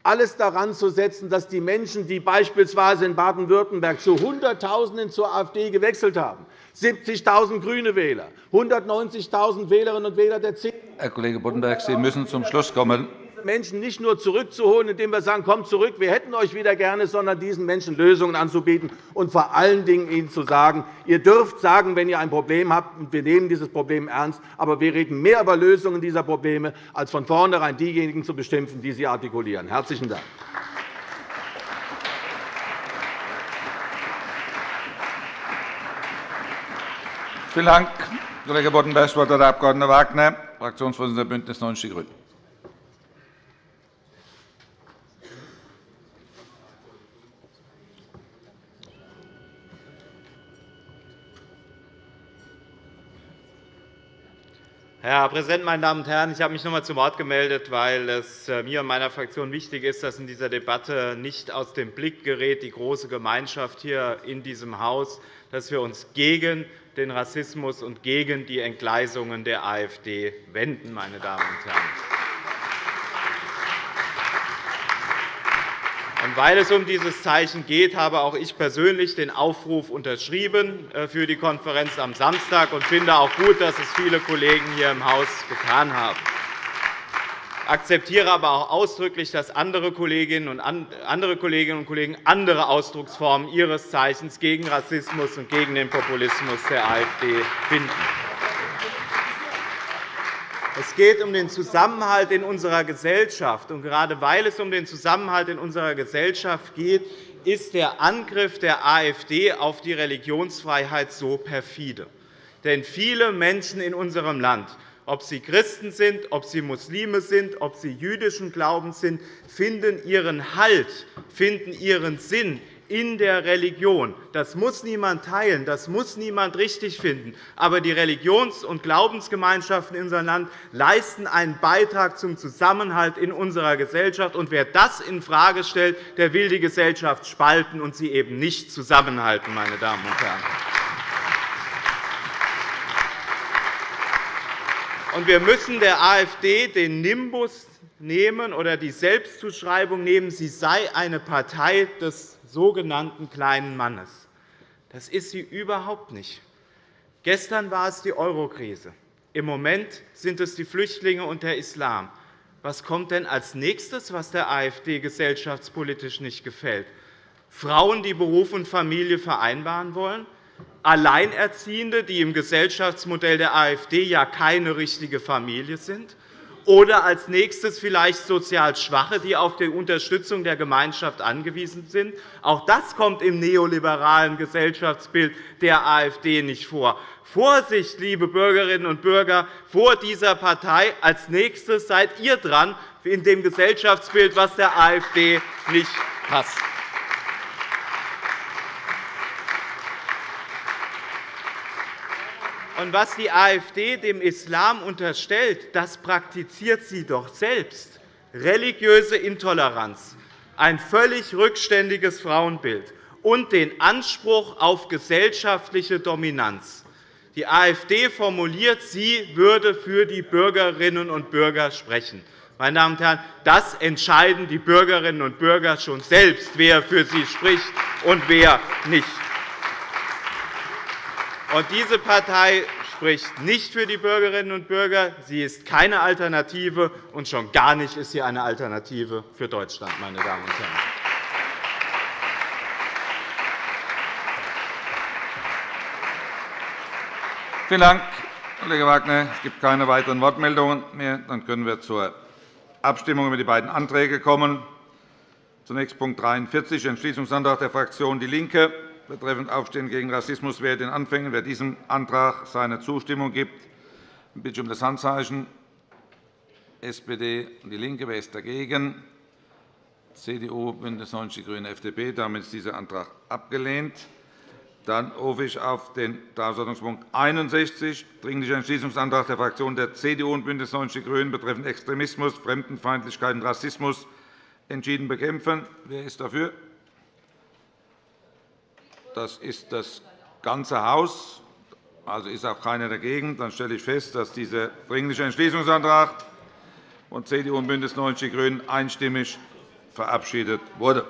alles daran zu setzen, dass die Menschen, die beispielsweise in Baden-Württemberg zu Hunderttausenden zur AfD gewechselt haben, 70.000 grüne Wähler, 190.000 Wählerinnen und Wähler der CDU. Herr Kollege Boddenberg, Sie müssen zum Schluss kommen. Menschen nicht nur zurückzuholen, indem wir sagen, kommt zurück, wir hätten euch wieder gerne, sondern diesen Menschen Lösungen anzubieten und vor allen Dingen ihnen zu sagen, ihr dürft sagen, wenn ihr ein Problem habt, und wir nehmen dieses Problem ernst, aber wir reden mehr über Lösungen dieser Probleme, als von vornherein diejenigen zu bestimmen, die sie artikulieren. Herzlichen Dank. Vielen Dank, Kollege Boddenberg. Das Wort hat der Abg. Wagner, Fraktionsvorsitzender der BÜNDNIS 90 die GRÜNEN. Herr Präsident, meine Damen und Herren! Ich habe mich noch einmal zu Wort gemeldet, weil es äh, mir und meiner Fraktion wichtig ist, dass in dieser Debatte nicht aus dem Blick gerät die große Gemeinschaft hier in diesem Haus, dass wir uns gegen den Rassismus und gegen die Entgleisungen der AfD wenden. Meine Damen und Herren. Weil es um dieses Zeichen geht, habe auch ich persönlich den Aufruf unterschrieben äh, für die Konferenz am Samstag und finde auch gut, dass es viele Kollegen hier im Haus getan haben akzeptiere aber auch ausdrücklich, dass andere Kolleginnen und andere Kolleginnen und Kollegen andere Ausdrucksformen ihres Zeichens gegen Rassismus und gegen den Populismus der AfD finden. Es geht um den Zusammenhalt in unserer Gesellschaft. Und gerade weil es um den Zusammenhalt in unserer Gesellschaft geht, ist der Angriff der AfD auf die Religionsfreiheit so perfide. Denn viele Menschen in unserem Land ob sie Christen sind, ob sie Muslime sind, ob sie jüdischen Glaubens sind, finden ihren Halt, finden ihren Sinn in der Religion. Das muss niemand teilen, das muss niemand richtig finden. Aber die Religions- und Glaubensgemeinschaften in unserem Land leisten einen Beitrag zum Zusammenhalt in unserer Gesellschaft. Und wer das infrage stellt, der will die Gesellschaft spalten und sie eben nicht zusammenhalten. Meine Damen und Herren. Wir müssen der AfD den Nimbus nehmen oder die Selbstzuschreibung nehmen, sie sei eine Partei des sogenannten kleinen Mannes. Das ist sie überhaupt nicht. Gestern war es die Eurokrise. Im Moment sind es die Flüchtlinge und der Islam. Was kommt denn als nächstes, was der AfD gesellschaftspolitisch nicht gefällt? Frauen, die Beruf und Familie vereinbaren wollen? Alleinerziehende, die im Gesellschaftsmodell der AfD ja keine richtige Familie sind, oder als nächstes vielleicht sozial Schwache, die auf die Unterstützung der Gemeinschaft angewiesen sind. Auch das kommt im neoliberalen Gesellschaftsbild der AfD nicht vor. Vorsicht, liebe Bürgerinnen und Bürger, vor dieser Partei. Als nächstes seid ihr dran in dem Gesellschaftsbild, was der AfD nicht passt. Und was die AfD dem Islam unterstellt, das praktiziert sie doch selbst. Religiöse Intoleranz, ein völlig rückständiges Frauenbild und den Anspruch auf gesellschaftliche Dominanz. Die AfD formuliert, sie würde für die Bürgerinnen und Bürger sprechen. Meine Damen und Herren, das entscheiden die Bürgerinnen und Bürger schon selbst, wer für sie spricht und wer nicht. Und diese Partei spricht nicht für die Bürgerinnen und Bürger. Sie ist keine Alternative, und schon gar nicht ist sie eine Alternative für Deutschland. Meine Damen und Herren. Vielen Dank, Kollege Wagner. Es gibt keine weiteren Wortmeldungen mehr. Dann können wir zur Abstimmung über die beiden Anträge kommen. Zunächst Punkt 43, Entschließungsantrag der Fraktion DIE LINKE betreffend Aufstehen gegen Rassismus wäre den Anfängen. Wer diesem Antrag seine Zustimmung gibt, bitte um das Handzeichen. SPD und DIE LINKE. Wer ist dagegen? CDU, BÜNDNIS 90 die GRÜNEN, FDP. Damit ist dieser Antrag abgelehnt. Dann rufe ich auf den Tagesordnungspunkt 61, Dringlicher Entschließungsantrag der Fraktionen der CDU und BÜNDNIS 90 die GRÜNEN betreffend Extremismus, Fremdenfeindlichkeit und Rassismus entschieden bekämpfen. Wer ist dafür? Das ist das ganze Haus. Also ist auch keiner dagegen. Dann stelle ich fest, dass dieser Dringliche Entschließungsantrag von CDU und BÜNDNIS 90 die GRÜNEN einstimmig verabschiedet wurde.